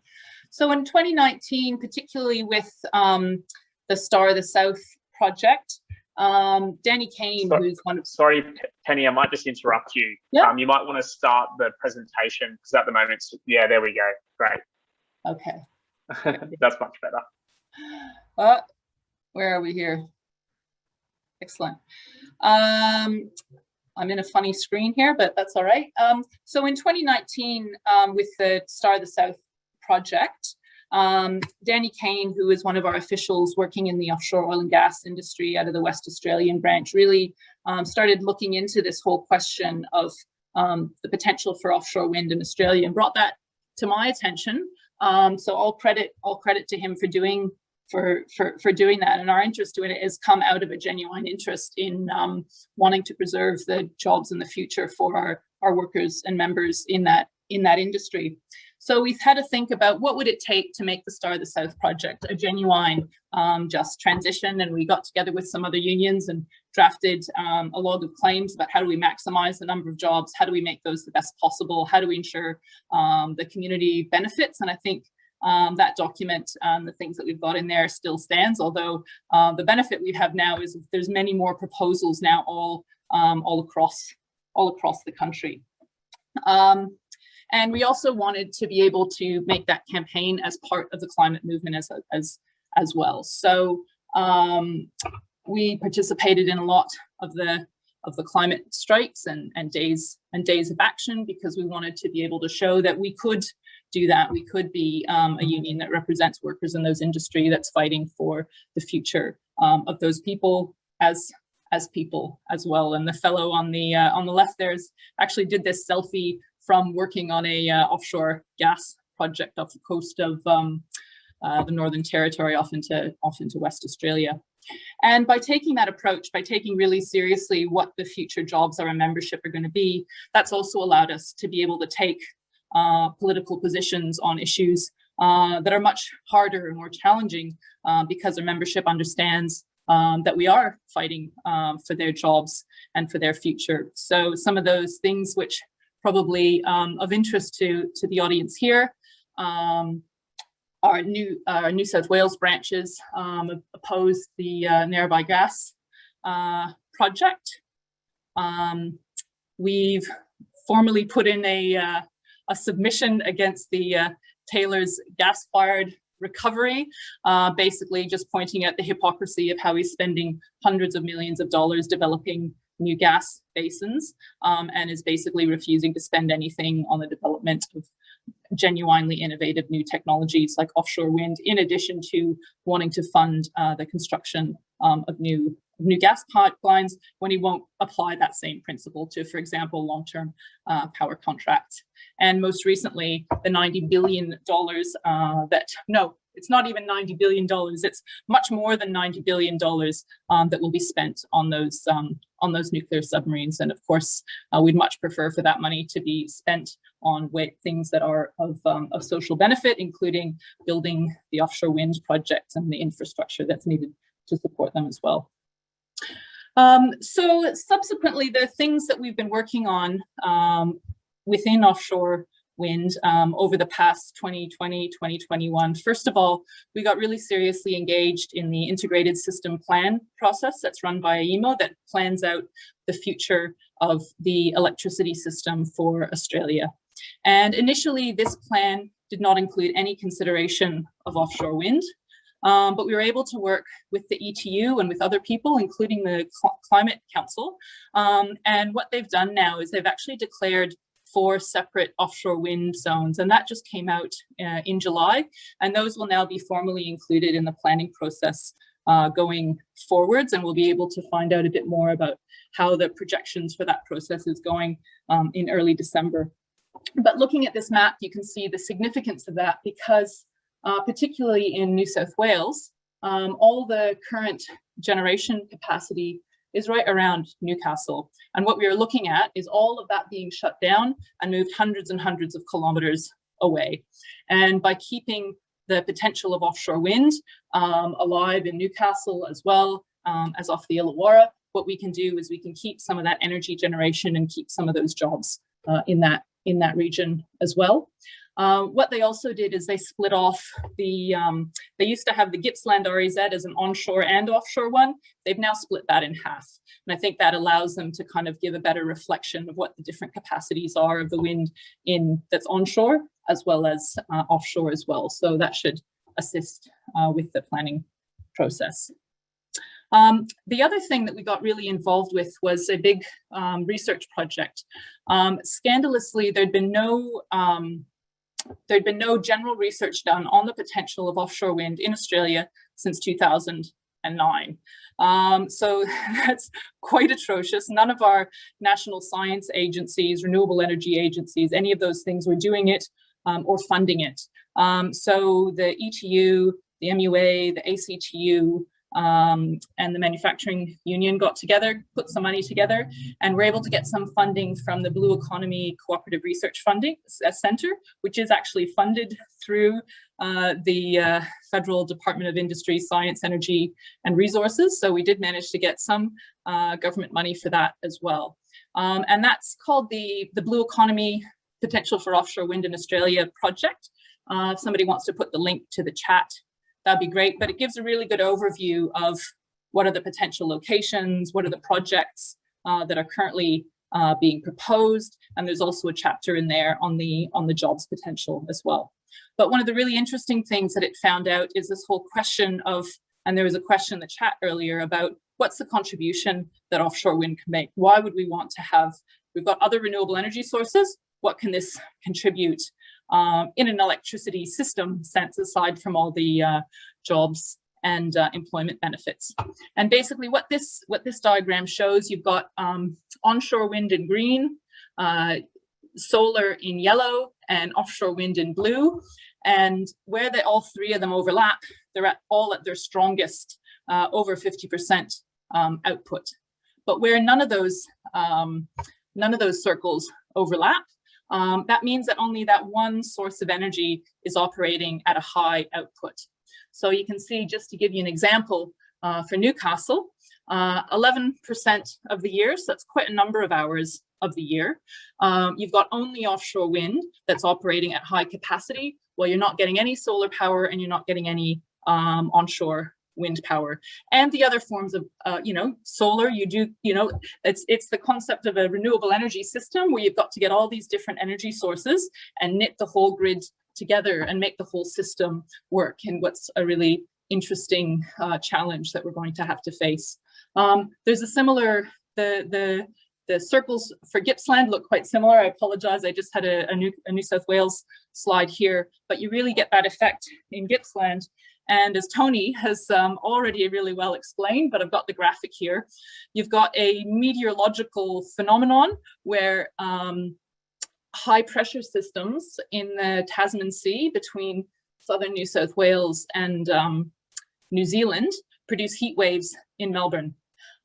So in 2019, particularly with um, the Star of the South project, um, Danny Kane, So- who's one of, Sorry, Penny, I might just interrupt you. Yeah. Um, you might want to start the presentation because at the moment, yeah, there we go. Great. okay. That's much better. Uh, where are we here? Excellent. Um, I'm in a funny screen here, but that's all right. Um, so in 2019, um, with the Star of the South project, um, Danny Kane, who is one of our officials working in the offshore oil and gas industry out of the West Australian branch, really um, started looking into this whole question of um, the potential for offshore wind in Australia and brought that to my attention. Um, so all credit, all credit to him for doing for for for doing that. And our interest in it has come out of a genuine interest in um, wanting to preserve the jobs in the future for our our workers and members in that in that industry. So we've had to think about what would it take to make the Star of the South project a genuine um, just transition. And we got together with some other unions and drafted um, a log of claims about how do we maximize the number of jobs? How do we make those the best possible? How do we ensure um, the community benefits? And I think um, that document and the things that we've got in there still stands, although uh, the benefit we have now is there's many more proposals now all, um, all across all across the country. Um, and we also wanted to be able to make that campaign as part of the climate movement as, as, as well. So um, we participated in a lot of the of the climate strikes and, and days and days of action because we wanted to be able to show that we could do that. We could be um, a union that represents workers in those industry that's fighting for the future um, of those people as as people as well. And the fellow on the uh, on the left there's actually did this selfie from working on a uh, offshore gas project off the coast of um, uh, the Northern Territory off into off into West Australia. And by taking that approach, by taking really seriously what the future jobs of our membership are going to be, that's also allowed us to be able to take uh, political positions on issues uh, that are much harder and more challenging uh, because our membership understands um, that we are fighting um, for their jobs and for their future. So some of those things which probably um, of interest to, to the audience here um, our new our New South Wales branches um, opposed the uh, Gas uh, project. Um, we've formally put in a, uh, a submission against the uh, Taylor's gas-fired recovery, uh, basically just pointing at the hypocrisy of how he's spending hundreds of millions of dollars developing new gas basins um, and is basically refusing to spend anything on the development of genuinely innovative new technologies like offshore wind, in addition to wanting to fund uh, the construction um, of new new gas pipelines when he won't apply that same principle to, for example, long-term uh, power contracts. And most recently, the $90 billion uh, that, no, it's not even $90 billion, it's much more than $90 billion um, that will be spent on those, um, on those nuclear submarines. And of course, uh, we'd much prefer for that money to be spent on things that are of, um, of social benefit, including building the offshore wind projects and the infrastructure that's needed to support them as well. Um, so subsequently, the things that we've been working on um, within offshore wind um, over the past 2020, 2021. First of all, we got really seriously engaged in the integrated system plan process that's run by AEMO that plans out the future of the electricity system for Australia. And initially, this plan did not include any consideration of offshore wind. Um, but we were able to work with the ETU and with other people, including the Cl Climate Council. Um, and what they've done now is they've actually declared four separate offshore wind zones. And that just came out uh, in July. And those will now be formally included in the planning process uh, going forwards. And we'll be able to find out a bit more about how the projections for that process is going um, in early December. But looking at this map, you can see the significance of that because uh, particularly in New South Wales, um, all the current generation capacity is right around Newcastle. And what we are looking at is all of that being shut down and moved hundreds and hundreds of kilometers away. And by keeping the potential of offshore wind um, alive in Newcastle as well um, as off the Illawarra, what we can do is we can keep some of that energy generation and keep some of those jobs uh, in that in that region as well. Uh, what they also did is they split off the, um, they used to have the Gippsland REZ as an onshore and offshore one. They've now split that in half. And I think that allows them to kind of give a better reflection of what the different capacities are of the wind in that's onshore as well as uh, offshore as well. So that should assist uh, with the planning process. Um, the other thing that we got really involved with was a big um, research project. Um, scandalously, there'd been no um, there'd been no general research done on the potential of offshore wind in Australia since 2009. Um, so that's quite atrocious. None of our national science agencies, renewable energy agencies, any of those things were doing it um, or funding it. Um, so the ETU, the MUA, the ACTU, um, and the manufacturing union got together, put some money together, and we're able to get some funding from the Blue Economy Cooperative Research Funding uh, Center, which is actually funded through uh, the uh, Federal Department of Industry, Science, Energy and Resources. So we did manage to get some uh, government money for that as well. Um, and that's called the, the Blue Economy Potential for Offshore Wind in Australia project. Uh, if somebody wants to put the link to the chat that'd be great. But it gives a really good overview of what are the potential locations, what are the projects uh, that are currently uh, being proposed. And there's also a chapter in there on the, on the jobs potential as well. But one of the really interesting things that it found out is this whole question of, and there was a question in the chat earlier about what's the contribution that offshore wind can make? Why would we want to have, we've got other renewable energy sources, what can this contribute um, in an electricity system sense aside from all the uh, jobs and uh, employment benefits. And basically what this what this diagram shows, you've got um, onshore wind in green, uh, solar in yellow, and offshore wind in blue. And where they all three of them overlap, they're at all at their strongest, uh, over 50% um, output. But where none of those um, none of those circles overlap, um, that means that only that one source of energy is operating at a high output. So you can see, just to give you an example, uh, for Newcastle, 11% uh, of the year, so that's quite a number of hours of the year. Um, you've got only offshore wind that's operating at high capacity, while you're not getting any solar power and you're not getting any um, onshore wind power and the other forms of uh, you know solar. You do you know it's it's the concept of a renewable energy system where you've got to get all these different energy sources and knit the whole grid together and make the whole system work and what's a really interesting uh, challenge that we're going to have to face. Um, there's a similar the the the circles for Gippsland look quite similar. I apologize, I just had a, a, New, a New South Wales slide here, but you really get that effect in Gippsland and as Tony has um, already really well explained, but I've got the graphic here, you've got a meteorological phenomenon where um, high pressure systems in the Tasman Sea between southern New South Wales and um, New Zealand produce heat waves in Melbourne.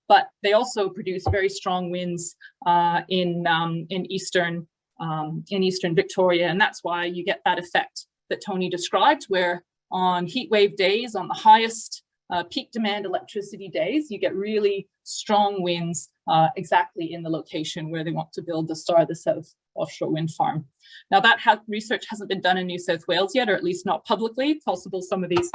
But they also produce very strong winds uh, in, um, in, eastern, um, in eastern Victoria. And that's why you get that effect that Tony described, where on heat wave days, on the highest uh, peak demand electricity days, you get really strong winds uh, exactly in the location where they want to build the Star of the South offshore wind farm. Now that ha research hasn't been done in New South Wales yet, or at least not publicly. Possible some of these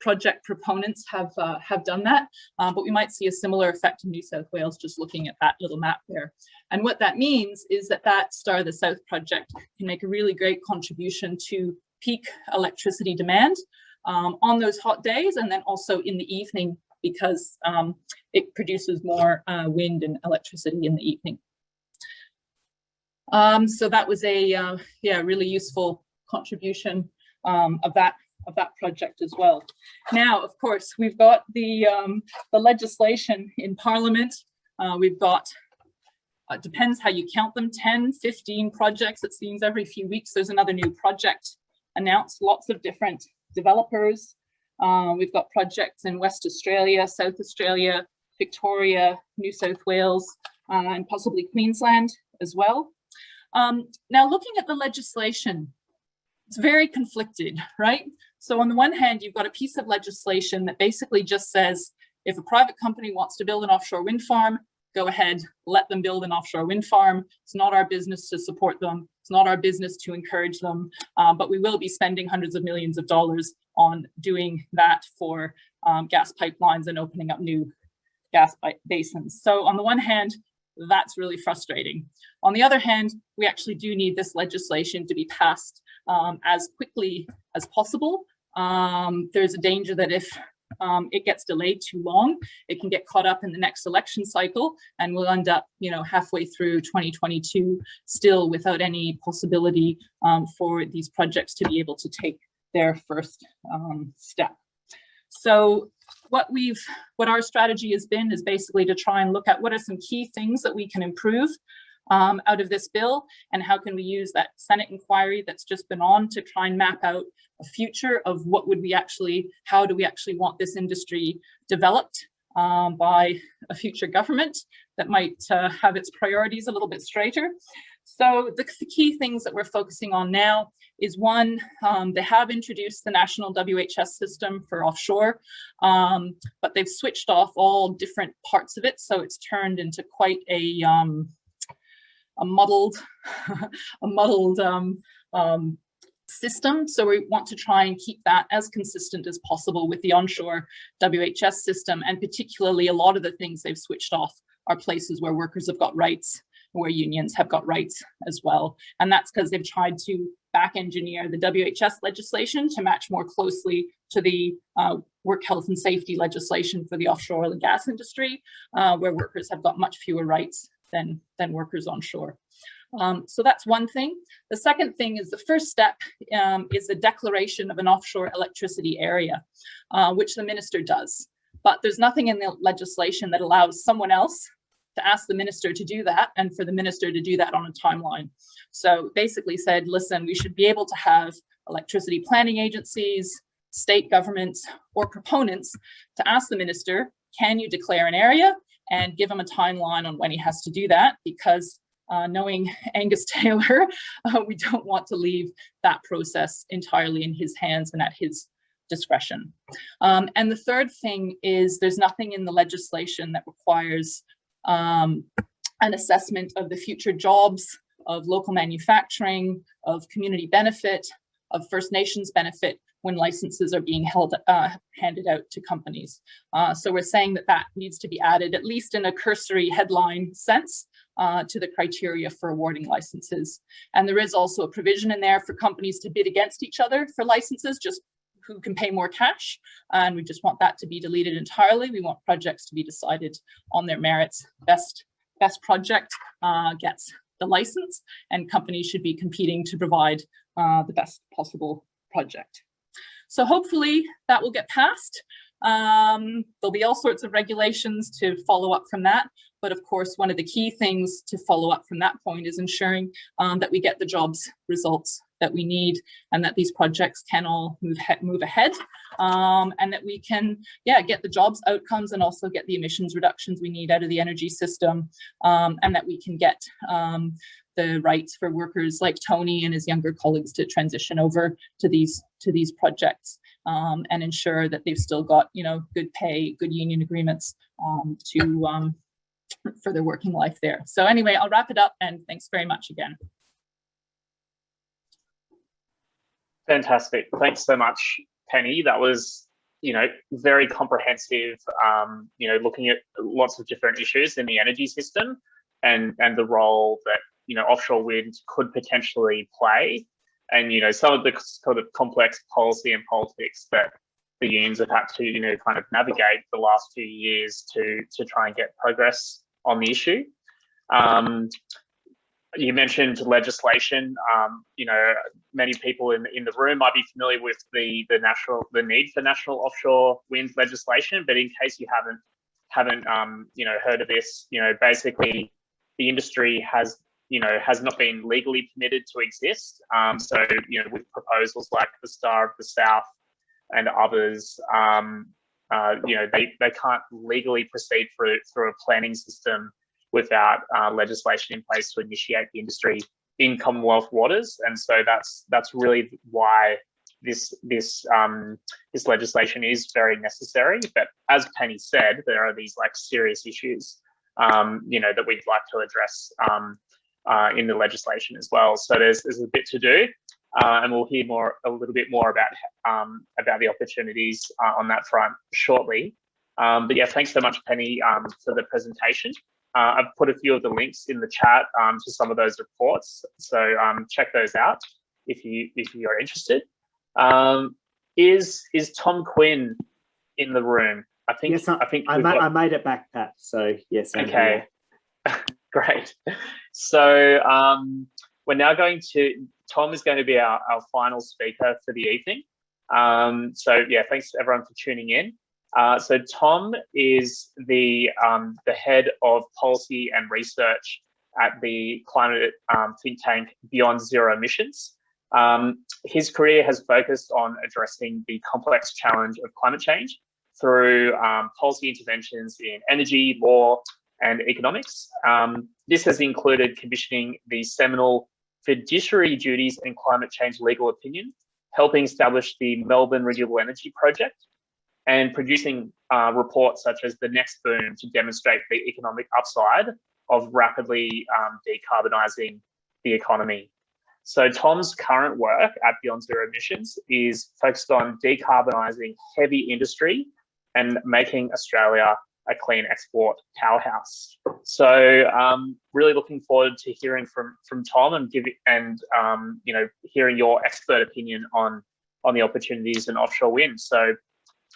project proponents have uh, have done that, um, but we might see a similar effect in New South Wales just looking at that little map there. And what that means is that that Star of the South project can make a really great contribution to peak electricity demand um, on those hot days and then also in the evening because um, it produces more uh, wind and electricity in the evening. Um, so that was a uh, yeah really useful contribution um, of that of that project as well. Now, of course, we've got the um, the legislation in Parliament. Uh, we've got uh, depends how you count them 10 15 projects it seems every few weeks there's another new project announced lots of different developers uh, we've got projects in West Australia, South Australia, Victoria, New South Wales, uh, and possibly Queensland as well. Um, now, looking at the legislation, it's very conflicted, right? So on the one hand, you've got a piece of legislation that basically just says, if a private company wants to build an offshore wind farm, go ahead, let them build an offshore wind farm. It's not our business to support them. It's not our business to encourage them, uh, but we will be spending hundreds of millions of dollars on doing that for um, gas pipelines and opening up new gas basins. So on the one hand, that's really frustrating. On the other hand, we actually do need this legislation to be passed um, as quickly as possible. Um, there's a danger that if um, it gets delayed too long, it can get caught up in the next election cycle and we'll end up, you know, halfway through 2022 still without any possibility um, for these projects to be able to take their first um, step. So what we've, what our strategy has been is basically to try and look at what are some key things that we can improve um, out of this bill and how can we use that Senate inquiry that's just been on to try and map out a future of what would we actually, how do we actually want this industry developed um, by a future government that might uh, have its priorities a little bit straighter. So the, the, key things that we're focusing on now is one, um, they have introduced the national WHS system for offshore, um, but they've switched off all different parts of it. So it's turned into quite a, um, a muddled, a muddled um, um, system. So we want to try and keep that as consistent as possible with the onshore WHS system. And particularly a lot of the things they've switched off are places where workers have got rights, where unions have got rights as well. And that's because they've tried to back engineer the WHS legislation to match more closely to the uh, work health and safety legislation for the offshore oil and gas industry, uh, where workers have got much fewer rights than, than workers onshore. Um, so that's one thing. The second thing is the first step um, is the declaration of an offshore electricity area, uh, which the minister does. But there's nothing in the legislation that allows someone else to ask the minister to do that and for the minister to do that on a timeline. So basically said, listen, we should be able to have electricity planning agencies, state governments, or proponents to ask the minister, can you declare an area and give him a timeline on when he has to do that because uh, knowing Angus Taylor, uh, we don't want to leave that process entirely in his hands and at his discretion. Um, and the third thing is there's nothing in the legislation that requires um, an assessment of the future jobs, of local manufacturing, of community benefit, of First Nations benefit when licenses are being held uh, handed out to companies. Uh, so we're saying that that needs to be added, at least in a cursory headline sense, uh, to the criteria for awarding licenses. And there is also a provision in there for companies to bid against each other for licenses, just who can pay more cash. And we just want that to be deleted entirely. We want projects to be decided on their merits. Best, best project uh, gets the license and companies should be competing to provide uh, the best possible project. So hopefully that will get passed. Um, there'll be all sorts of regulations to follow up from that. But of course, one of the key things to follow up from that point is ensuring um, that we get the jobs results that we need and that these projects can all move, move ahead um, and that we can, yeah, get the jobs outcomes and also get the emissions reductions we need out of the energy system um, and that we can get um, the rights for workers like Tony and his younger colleagues to transition over to these to these projects um, and ensure that they've still got you know good pay, good union agreements um, to um, for their working life there. So anyway, I'll wrap it up and thanks very much again. Fantastic. Thanks so much, Penny. That was you know, very comprehensive, um, you know, looking at lots of different issues in the energy system and, and the role that you know offshore wind could potentially play, and you know some of the sort of complex policy and politics that the unions have had to you know kind of navigate the last few years to to try and get progress on the issue. Um, you mentioned legislation. Um, you know, many people in in the room might be familiar with the the national the need for national offshore wind legislation. But in case you haven't haven't um, you know heard of this, you know, basically the industry has you know has not been legally permitted to exist. Um, so you know, with proposals like the Star of the South and others, um, uh, you know, they they can't legally proceed through through a planning system without uh, legislation in place to initiate the industry in Commonwealth waters. And so that's that's really why this this um, this legislation is very necessary. But as Penny said, there are these like serious issues, um, you know, that we'd like to address um, uh, in the legislation as well. So there's there's a bit to do. Uh, and we'll hear more a little bit more about um, about the opportunities uh, on that front shortly. Um, but yeah, thanks so much, Penny, um, for the presentation. Uh, I've put a few of the links in the chat um, to some of those reports, so um, check those out if you if you're interested. Um, is is Tom Quinn in the room? I think Yes, I, I think I, ma- got- I made it back, Pat. So yes. I'm Okay, great. So um, we're now going to, Tom is going to be our, our final speaker for the evening. Um, so yeah, thanks everyone for tuning in. Uh, so Tom is the, um, the head of policy and research at the climate um, think tank Beyond Zero Emissions. Um, his career has focused on addressing the complex challenge of climate change through um, policy interventions in energy, law, and economics. Um, this has included commissioning the seminal Fiduciary Duties and Climate Change Legal Opinion, helping establish the Melbourne Renewable Energy Project, and producing uh, reports such as the Next Boom to demonstrate the economic upside of rapidly um, decarbonising the economy. So Tom's current work at Beyond Zero Emissions is focused on decarbonising heavy industry and making Australia a clean export powerhouse. So um, really looking forward to hearing from from Tom and giving and um, you know hearing your expert opinion on on the opportunities in offshore wind. So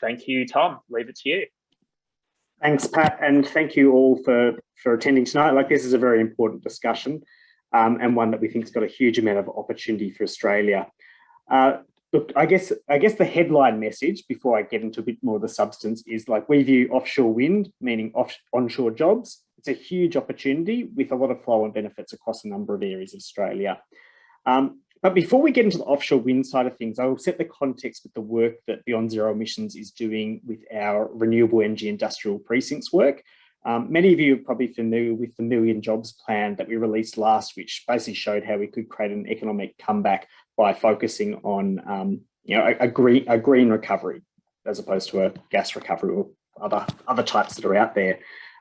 thank you, Tom. Leave it to you. Thanks, Pat, and thank you all for for attending tonight. Like this is a very important discussion, um, and one that we think has got a huge amount of opportunity for Australia. Uh, look, I guess I guess the headline message before I get into a bit more of the substance is like we view offshore wind, meaning off onshore jobs. It's a huge opportunity with a lot of flow and benefits across a number of areas of Australia. Um, but before we get into the offshore wind side of things, I will set the context with the work that Beyond Zero Emissions is doing with our renewable energy industrial precincts work. Um, many of you are probably familiar with the Million Jobs Plan that we released last, which basically showed how we could create an economic comeback by focusing on um, you know, a, a, green, a green recovery as opposed to a gas recovery or other, other types that are out there.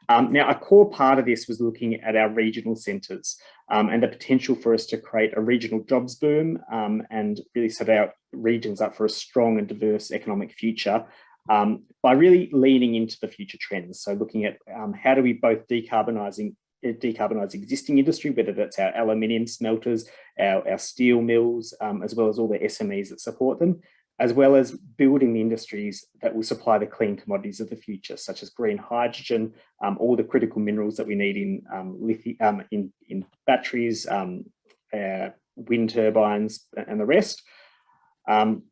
Um, now, a core part of this was looking at our regional centres um, and the potential for us to create a regional jobs boom um, and really set our regions up for a strong and diverse economic future um, by really leaning into the future trends. So looking at um, how do we both decarbonising decarbonise existing industry, whether that's our aluminium smelters, our, our steel mills, um, as well as all the SMEs that support them, as well as building the industries that will supply the clean commodities of the future, such as green hydrogen, um, all the critical minerals that we need in um, lithium, um, in, in batteries, uh, wind turbines, and the rest. Um,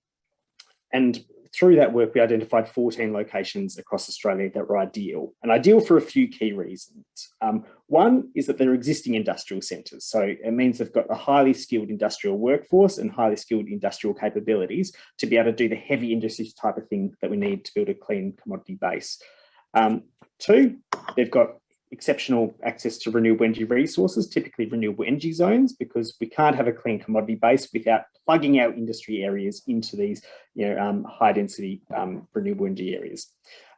and through that work, we identified 14 locations across Australia that were ideal, and ideal for a few key reasons. Um, one is that they're existing industrial centres, so it means they've got a highly skilled industrial workforce and highly skilled industrial capabilities to be able to do the heavy industry type of thing that we need to build a clean commodity base. Um, two, they've got exceptional access to renewable energy resources, typically renewable energy zones, because we can't have a clean commodity base without plugging our industry areas into these you know, um, high density um, renewable energy areas.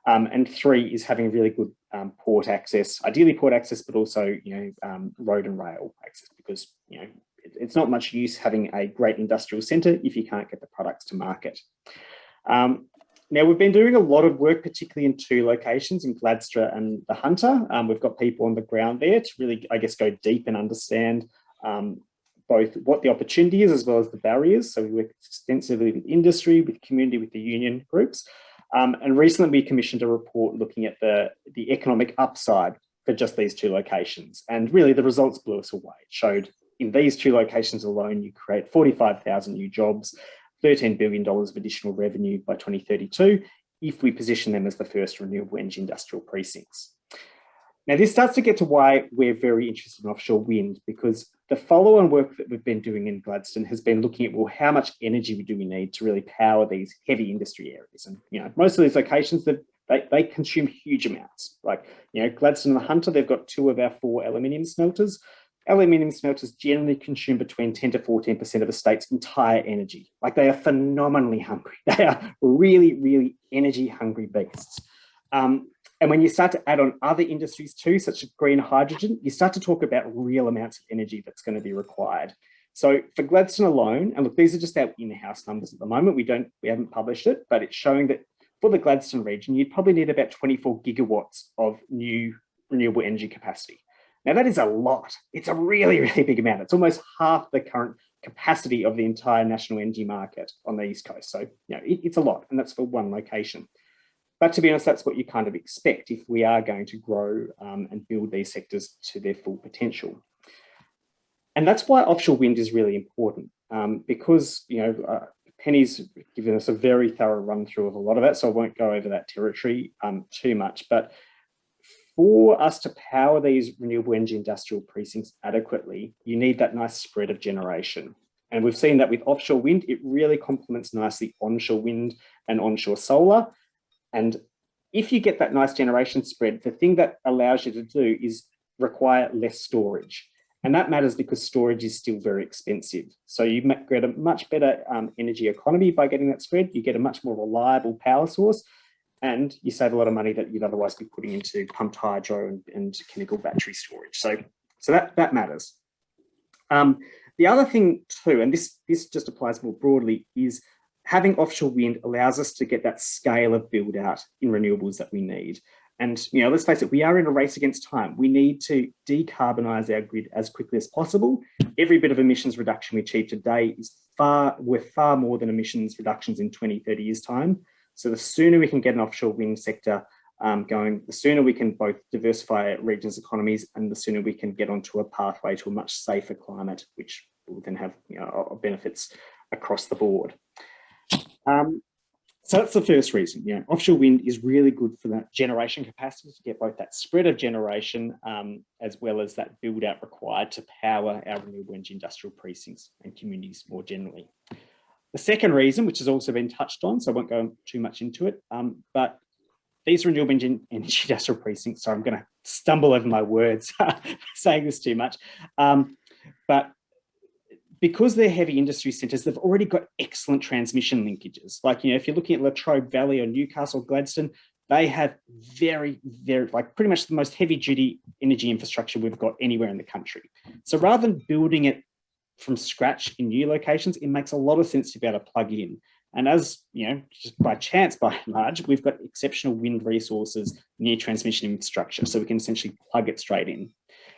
Um, and three is having really good um, port access, ideally port access, but also you know um, road and rail access, because you know it, it's not much use having a great industrial centre if you can't get the products to market. Um, now, we've been doing a lot of work, particularly in two locations, in Gladstone and the Hunter. Um, we've got people on the ground there to really, I guess, go deep and understand um, both what the opportunity is as well as the barriers. So we work extensively with industry, with community, with the union groups. Um, and recently we commissioned a report looking at the, the economic upside for just these two locations. And really the results blew us away. It showed in these two locations alone, you create 45,000 new jobs, $13 billion of additional revenue by 2032, if we position them as the first renewable energy industrial precincts. Now, this starts to get to why we're very interested in offshore wind, because the follow-on work that we've been doing in Gladstone has been looking at, well, how much energy do we need to really power these heavy industry areas? And, you know, most of these locations, that they, they consume huge amounts. Like, you know, Gladstone and the Hunter, they've got two of our four aluminium smelters. Aluminium smelters generally consume between 10 to 14% of the state's entire energy. Like they are phenomenally hungry. They are really, really energy hungry beasts. Um, and when you start to add on other industries too, such as green hydrogen, you start to talk about real amounts of energy that's going to be required. So for Gladstone alone, and look, these are just our in-house numbers at the moment. We don't, we haven't published it, but it's showing that for the Gladstone region, you'd probably need about 24 gigawatts of new renewable energy capacity. Now that is a lot. It's a really, really big amount. It's almost half the current capacity of the entire national energy market on the East Coast. So, you know, it, it's a lot and that's for one location. But to be honest, that's what you kind of expect if we are going to grow um, and build these sectors to their full potential. And that's why offshore wind is really important um, because, you know, uh, Penny's given us a very thorough run through of a lot of that, so I won't go over that territory um, too much. But for us to power these renewable energy industrial precincts adequately, you need that nice spread of generation. And we've seen that with offshore wind, it really complements nicely onshore wind and onshore solar. And if you get that nice generation spread, the thing that allows you to do is require less storage. And that matters because storage is still very expensive. So you get a much better um, energy economy by getting that spread. You get a much more reliable power source and you save a lot of money that you'd otherwise be putting into pumped hydro and, and chemical battery storage. So, so that, that matters. Um, the other thing too, and this, this just applies more broadly, is having offshore wind allows us to get that scale of build out in renewables that we need. And, you know, let's face it, we are in a race against time. We need to decarbonize our grid as quickly as possible. Every bit of emissions reduction we achieve today is far, we're far more than emissions reductions in 20, 30 years time. So the sooner we can get an offshore wind sector um, going, the sooner we can both diversify regions' economies and the sooner we can get onto a pathway to a much safer climate, which will then have you know, benefits across the board. Um, so that's the first reason. Know, offshore wind is really good for that generation capacity to get both that spread of generation um, as well as that build out required to power our renewable energy industrial precincts and communities more generally. The second reason, which has also been touched on, so I won't go too much into it, um, but these renewable energy industrial precincts, sorry, I'm going to stumble over my words saying this too much, um, but because they're heavy industry centres, they've already got excellent transmission linkages. Like, you know, if you're looking at Latrobe Valley or Newcastle, Gladstone, they have very, very, like pretty much the most heavy duty energy infrastructure we've got anywhere in the country. So rather than building it from scratch in new locations, it makes a lot of sense to be able to plug in. And as, you know, just by chance, by and large, we've got exceptional wind resources near transmission infrastructure. So we can essentially plug it straight in.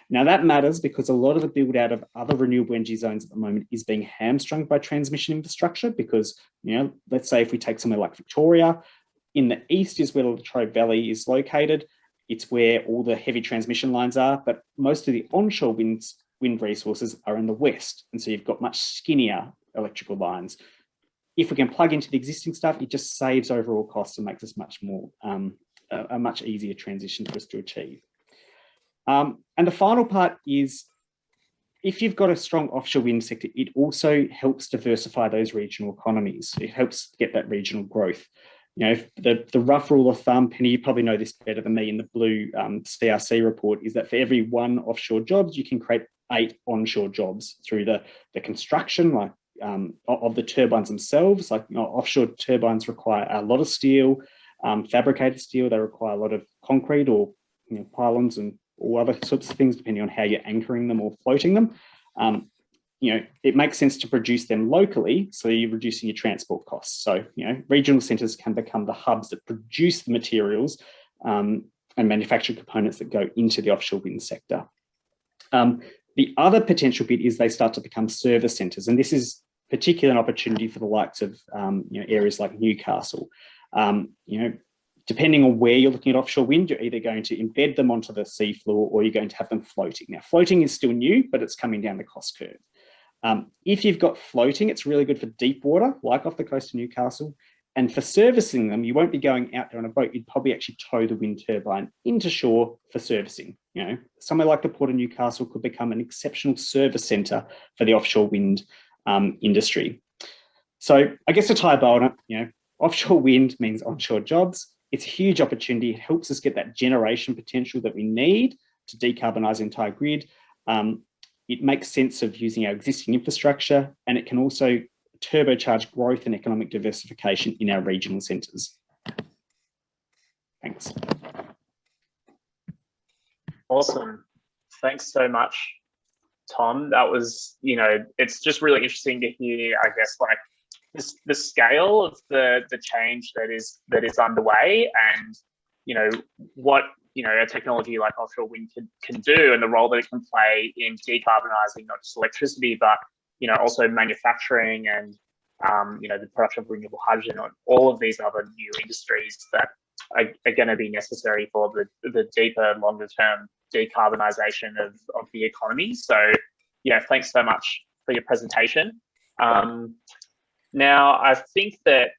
Now that matters because a lot of the build out of other renewable energy zones at the moment is being hamstrung by transmission infrastructure because, you know, let's say if we take somewhere like Victoria, in the east is where the Latrobe Valley is located. It's where all the heavy transmission lines are, but most of the onshore wind, wind resources are in the west. And so you've got much skinnier electrical lines. If we can plug into the existing stuff, it just saves overall costs and makes us much more, um, a, a much easier transition for us to achieve. Um, and the final part is if you've got a strong offshore wind sector, it also helps diversify those regional economies. It helps get that regional growth. You know, the, the rough rule of thumb, Penny, you probably know this better than me in the blue um, CRC report, is that for every one offshore jobs, you can create eight onshore jobs through the, the construction like um, of the turbines themselves. Like you know, offshore turbines require a lot of steel, um, fabricated steel, they require a lot of concrete or you know, pylons and or other sorts of things, depending on how you're anchoring them or floating them. Um, you know, it makes sense to produce them locally, so you're reducing your transport costs. So, you know, regional centres can become the hubs that produce the materials um, and manufacture components that go into the offshore wind sector. Um, the other potential bit is they start to become service centres, and this is particularly an opportunity for the likes of um, you know areas like Newcastle. Um, you know, depending on where you're looking at offshore wind, you're either going to embed them onto the seafloor or you're going to have them floating. Now, floating is still new, but it's coming down the cost curve. Um, if you've got floating, it's really good for deep water, like off the coast of Newcastle. And for servicing them, you won't be going out there on a boat. You'd probably actually tow the wind turbine into shore for servicing. You know, somewhere like the Port of Newcastle could become an exceptional service centre for the offshore wind um, industry. So I guess to tie a bow on it, you know, offshore wind means onshore jobs. It's a huge opportunity. It helps us get that generation potential that we need to decarbonise the entire grid. Um, it makes sense of using our existing infrastructure and it can also turbocharge growth and economic diversification in our regional centres. Thanks. Awesome. Thanks so much, Tom. That was, you know, it's just really interesting to hear, I guess, like this, the scale of the the change that is that is underway and you know what you know a technology like offshore wind can, can do and the role that it can play in decarbonizing not just electricity but you know also manufacturing and um, you know the production of renewable hydrogen and all of these other new industries that are, are going to be necessary for the the deeper longer term decarbonization of, of the economy. So yeah thanks so much for your presentation. Um, now, I think that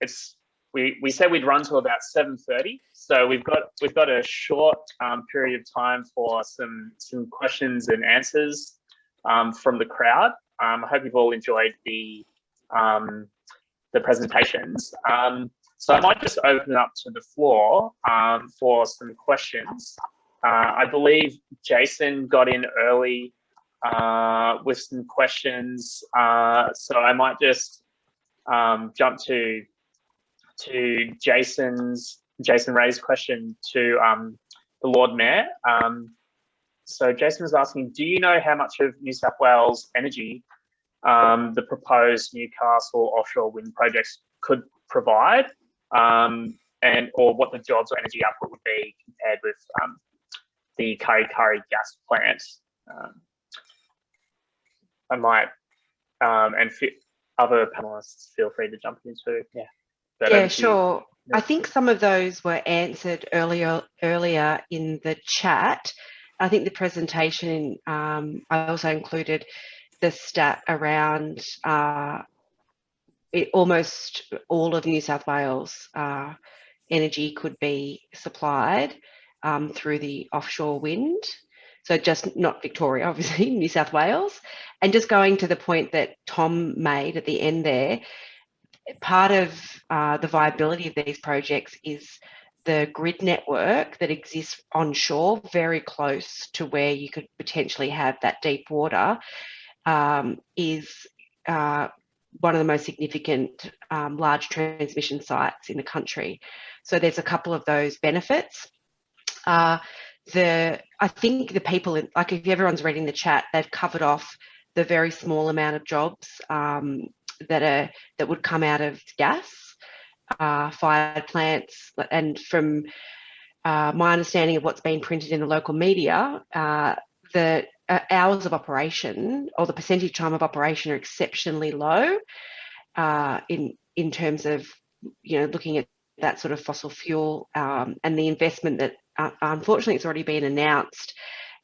it's we we said we'd run to about 7:30, so we've got we've got a short um, period of time for some some questions and answers um, from the crowd. Um, I hope you've all enjoyed the um, the presentations. Um, so I might just open up to the floor um, for some questions. Uh, I believe Jason got in early uh, with some questions. Uh, so I might just um, jump to to Jason's Jason Ray's question to um, the Lord Mayor. Um, so Jason was asking, do you know how much of New South Wales energy um, the proposed Newcastle offshore wind projects could provide, um, and or what the jobs or energy output would be compared with um, the Kurri Kurri gas plant? Um, I might, um, and other panelists feel free to jump in too. Yeah. But yeah, sure. I think some of those were answered earlier earlier in the chat. I think the presentation, um, I also included the stat around uh, it, almost all of New South Wales uh, energy could be supplied um, through the offshore wind. So just not Victoria, obviously, New South Wales. And just going to the point that Tom made at the end there, part of uh, the viability of these projects is the grid network that exists onshore, very close to where you could potentially have that deep water, um, is uh, one of the most significant um, large transmission sites in the country. So there's a couple of those benefits. Uh, the I think the people in, like if everyone's reading the chat, they've covered off the very small amount of jobs um, that are that would come out of gas uh, fired plants, and from uh, my understanding of what's been printed in the local media, uh, the uh, hours of operation or the percentage time of operation are exceptionally low uh, in in terms of you know looking at that sort of fossil fuel um, and the investment that uh, unfortunately it's already been announced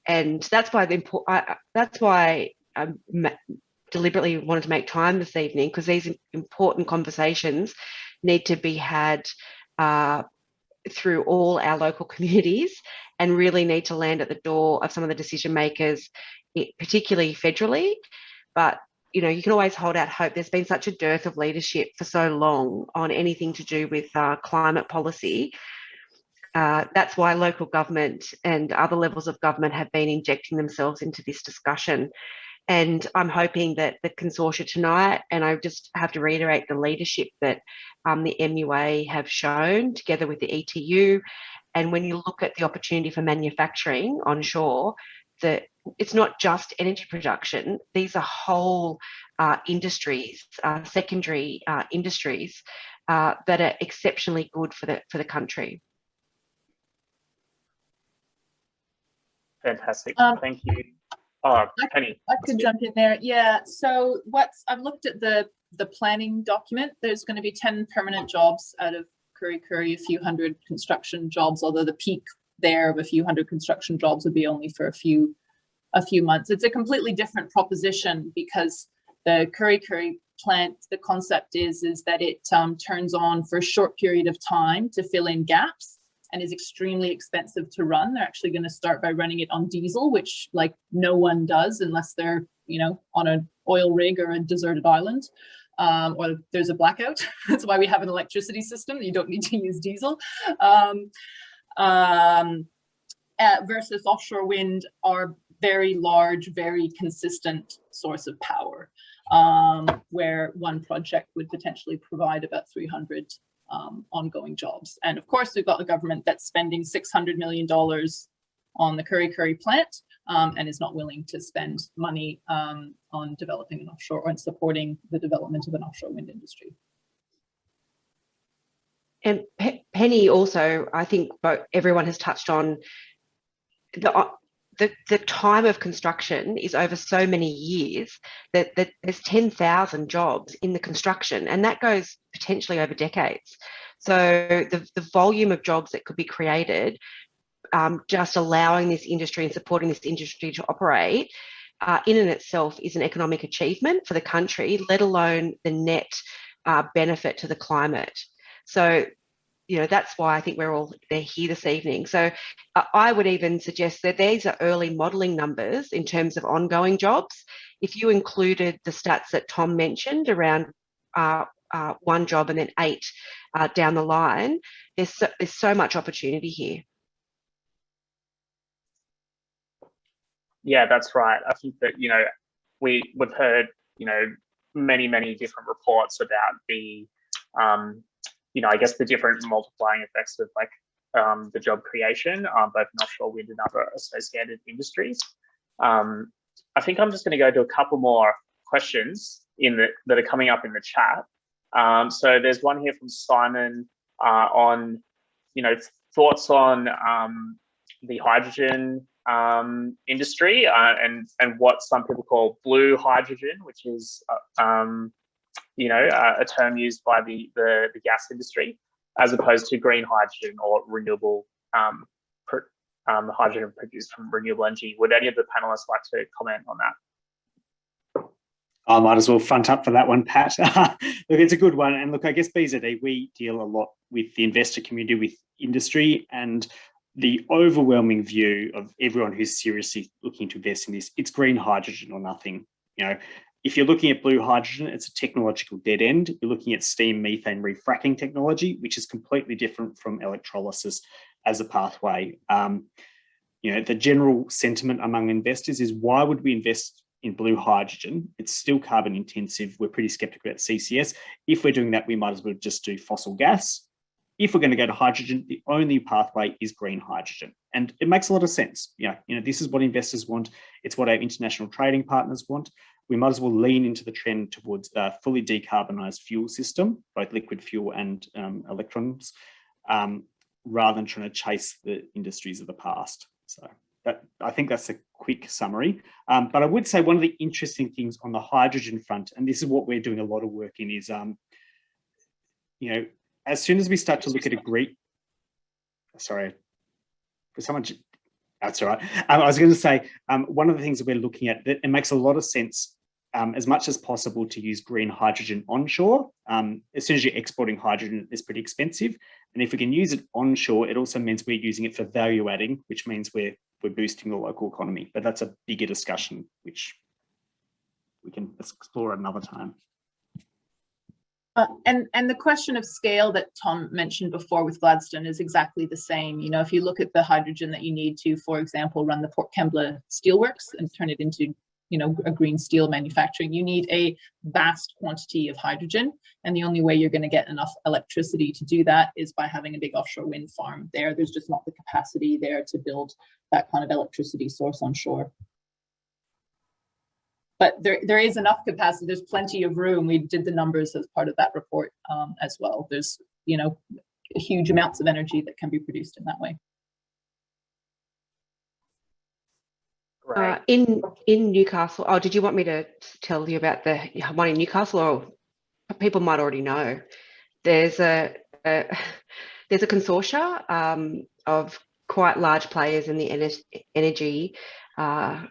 and that's why the I, that's why I deliberately wanted to make time this evening because these important conversations need to be had uh, through all our local communities and really need to land at the door of some of the decision makers, particularly federally. But you know, you can always hold out hope. There's been such a dearth of leadership for so long on anything to do with uh, climate policy. Uh, that's why local government and other levels of government have been injecting themselves into this discussion. And I'm hoping that the consortia tonight, and I just have to reiterate the leadership that um, the MUA have shown together with the ETU. And when you look at the opportunity for manufacturing onshore, that it's not just energy production, these are whole uh, industries, uh, secondary uh, industries uh, that are exceptionally good for the, for the country. Fantastic, Um, thank you. Oh, Penny. I could jump in there. Yeah. So what's I've looked at the the planning document. There's going to be 10 permanent jobs out of Kurri Kurri, a few hundred construction jobs, although the peak there of a few hundred construction jobs would be only for a few a few months. It's a completely different proposition because the Kurri Kurri plant, the concept is, is that it um, turns on for a short period of time to fill in gaps and is extremely expensive to run. They're actually going to start by running it on diesel, which like no one does unless they're, you know, on an oil rig or a deserted island. Um, or there's a blackout. That's why we have an electricity system. You don't need to use diesel. Um, um, uh, versus offshore wind are very large, very consistent source of power, um, where one project would potentially provide about 300 um, ongoing jobs. And of course, we've got the government that's spending $600 million on the Kurri Kurri plant um, and is not willing to spend money um, on developing an offshore or supporting the development of an offshore wind industry. And Pe Penny also, I think everyone has touched on the, the, the time of construction is over so many years that, that there's 10,000 jobs in the construction and that goes potentially over decades. So the, the volume of jobs that could be created um, just allowing this industry and supporting this industry to operate uh, in and itself is an economic achievement for the country, let alone the net uh, benefit to the climate. So, you know, that's why I think we're all they're here this evening. So uh, I would even suggest that these are early modelling numbers in terms of ongoing jobs. If you included the stats that Tom mentioned around uh, uh, one job and then eight uh, down the line, there's so, there's so much opportunity here. Yeah, that's right. I think that, you know, we, we've heard, you know, many, many different reports about the um, you know, I guess the different multiplying effects of like um, the job creation, um, both in offshore wind and other associated industries. Um, I think I'm just going to go to a couple more questions in the, that are coming up in the chat. Um, so there's one here from Simon uh, on, you know, thoughts on um, the hydrogen um, industry uh, and and what some people call blue hydrogen, which is uh, um, you know, uh, a term used by the, the, the, gas industry, as opposed to green hydrogen or renewable um, um, hydrogen produced from renewable energy. Would any of the panelists like to comment on that? I might as well front up for that one, Pat. look, it's a good one. And look, I guess BZE, we deal a lot with the investor community, with industry, and the overwhelming view of everyone who's seriously looking to invest in this, it's green hydrogen or nothing. You know, if you're looking at blue hydrogen, it's a technological dead end. You're looking at steam methane reforming technology, which is completely different from electrolysis as a pathway. Um, you know, the general sentiment among investors is why would we invest in blue hydrogen? It's still carbon intensive. We're pretty skeptical about CCS. If we're doing that, we might as well just do fossil gas. If we're going to go to hydrogen, the only pathway is green hydrogen. And it makes a lot of sense. You know, you know, this is what investors want. It's what our international trading partners want we might as well lean into the trend towards a fully decarbonised fuel system, both liquid fuel and um, electrons, um, rather than trying to chase the industries of the past. So that, I think that's a quick summary. Um, but I would say one of the interesting things on the hydrogen front, and this is what we're doing a lot of work in, is, um, you know, as soon as we start to look at a great, sorry, for someone that's all right. Um, I was going to say, um, one of the things that we're looking at, that it makes a lot of sense um, as much as possible to use green hydrogen onshore. Um, as soon as you're exporting hydrogen, it's pretty expensive. And if we can use it onshore, it also means we're using it for value adding, which means we're, we're boosting the local economy. But that's a bigger discussion, which we can explore another time. Uh, and and the question of scale that Tom mentioned before with Gladstone is exactly the same. You know, if you look at the hydrogen that you need to, for example, run the Port Kembla Steelworks and turn it into you know, a green steel manufacturing, you need a vast quantity of hydrogen. And the only way you're going to get enough electricity to do that is by having a big offshore wind farm there. There's just not the capacity there to build that kind of electricity source on shore. But there, there is enough capacity. There's plenty of room. We did the numbers as part of that report um, as well. There's, you know, huge amounts of energy that can be produced in that way. Uh, in in Newcastle, oh, did you want me to tell you about the one in Newcastle, or people might already know? There's a there's a consortia um, of quite large players in the ener energy uh,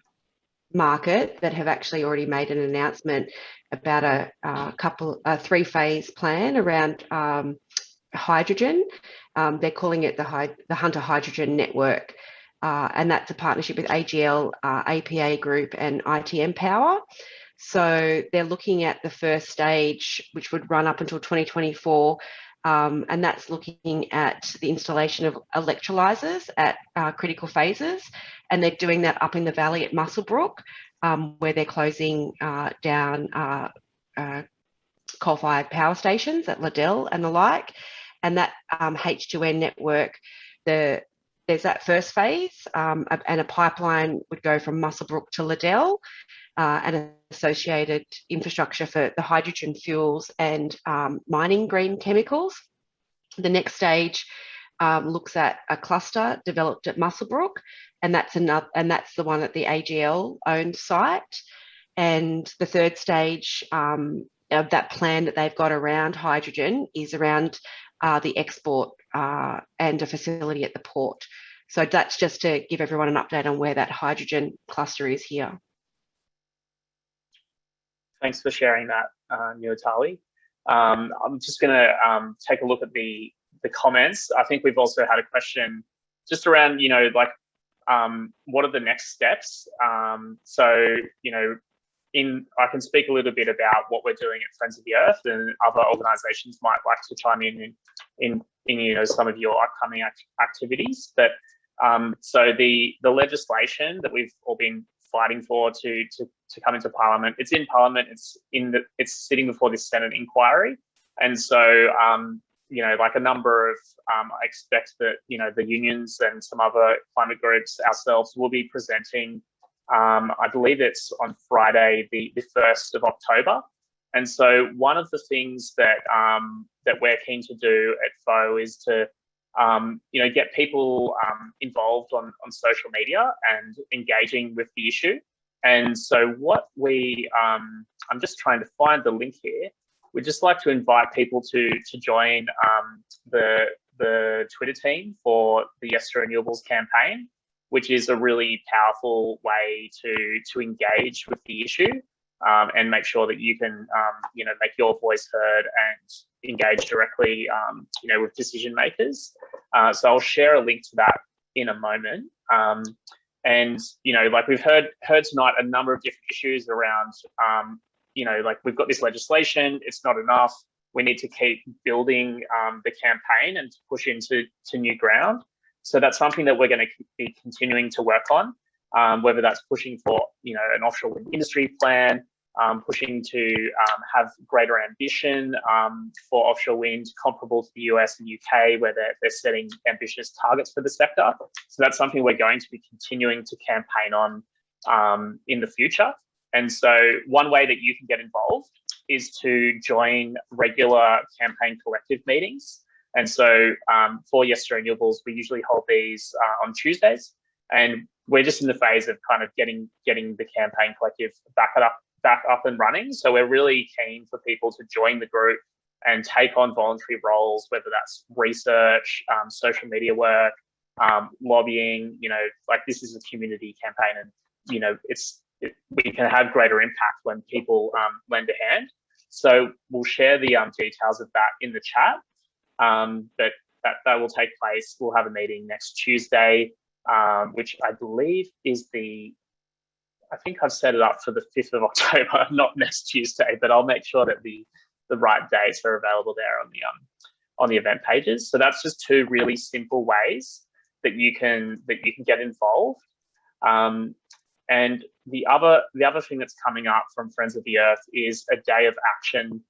market that have actually already made an announcement about a, a couple, a three phase plan around um, hydrogen. Um, they're calling it the, the Hunter Hydrogen Network. Uh, and that's a partnership with AGL, uh, APA Group and ITM Power. So they're looking at the first stage, which would run up until 2024, um, and that's looking at the installation of electrolyzers at uh, critical phases. And they're doing that up in the valley at Muswellbrook, um, where they're closing uh, down uh, uh coal-fired power stations at Liddell and the like. And that um, H2N network, the there's that first phase um, and a pipeline would go from Muswellbrook to Liddell uh, and associated infrastructure for the hydrogen fuels and um, mining green chemicals. The next stage um, looks at a cluster developed at Muswellbrook and that's another and that's the one at the AGL owned site. And the third stage um, of that plan that they've got around hydrogen is around uh, the export uh, and a facility at the port. So that's just to give everyone an update on where that hydrogen cluster is here. Thanks for sharing that, uh, Nuatali. Um, I'm just going to um, take a look at the the comments. I think we've also had a question just around, you know, like um, what are the next steps? Um, so, you know, in I can speak a little bit about what we're doing at Friends of the Earth, and other organisations might like to chime in in, in, in you know some of your upcoming act activities. But um, so the the legislation that we've all been fighting for to to to come into Parliament, it's in Parliament. It's in the it's sitting before this Senate inquiry, and so um, you know, like a number of, um, I expect that you know the unions and some other climate groups ourselves will be presenting um, I believe it's on Friday, the, the 1st of October. And so one of the things that um, that we're keen to do at FO is to um, you know get people um, involved on, on social media and engaging with the issue. And so what we um, I'm just trying to find the link here. We'd just like to invite people to to join um, the the Twitter team for the Yes to Renewables campaign which is a really powerful way to to engage with the issue um, and make sure that you can um, you know make your voice heard and engage directly um, you know with decision makers. Uh, so I'll share a link to that in a moment. Um, and you know, like we've heard heard tonight, a number of different issues around um, you know, like we've got this legislation, it's not enough. We need to keep building um, the campaign and to push into to new ground. So that's something that we're going to be continuing to work on, um, whether that's pushing for you know an offshore wind industry plan, um, pushing to um, have greater ambition um, for offshore wind comparable to the US and UK, where they're, they're setting ambitious targets for the sector. So that's something we're going to be continuing to campaign on um, in the future. And so one way that you can get involved is to join regular campaign collective meetings. And so um, for Yes to Renewables, we usually hold these uh, on Tuesdays, and we're just in the phase of kind of getting getting the campaign collective back up back up and running. So we're really keen for people to join the group and take on voluntary roles, whether that's research, um, social media work, um, lobbying. You know, like this is a community campaign, and you know, it's it, we can have greater impact when people um, lend a hand. So we'll share the um, details of that in the chat. Um, but that, that will take place. We'll have a meeting next Tuesday, um, which I believe is the, I think I've set it up for the 5th of October, not next Tuesday, but I'll make sure that the, the right dates are available there on the, um, on the event pages. So that's just two really simple ways that you can, that you can get involved. Um, and the other, the other thing that's coming up from Friends of the Earth is a day of action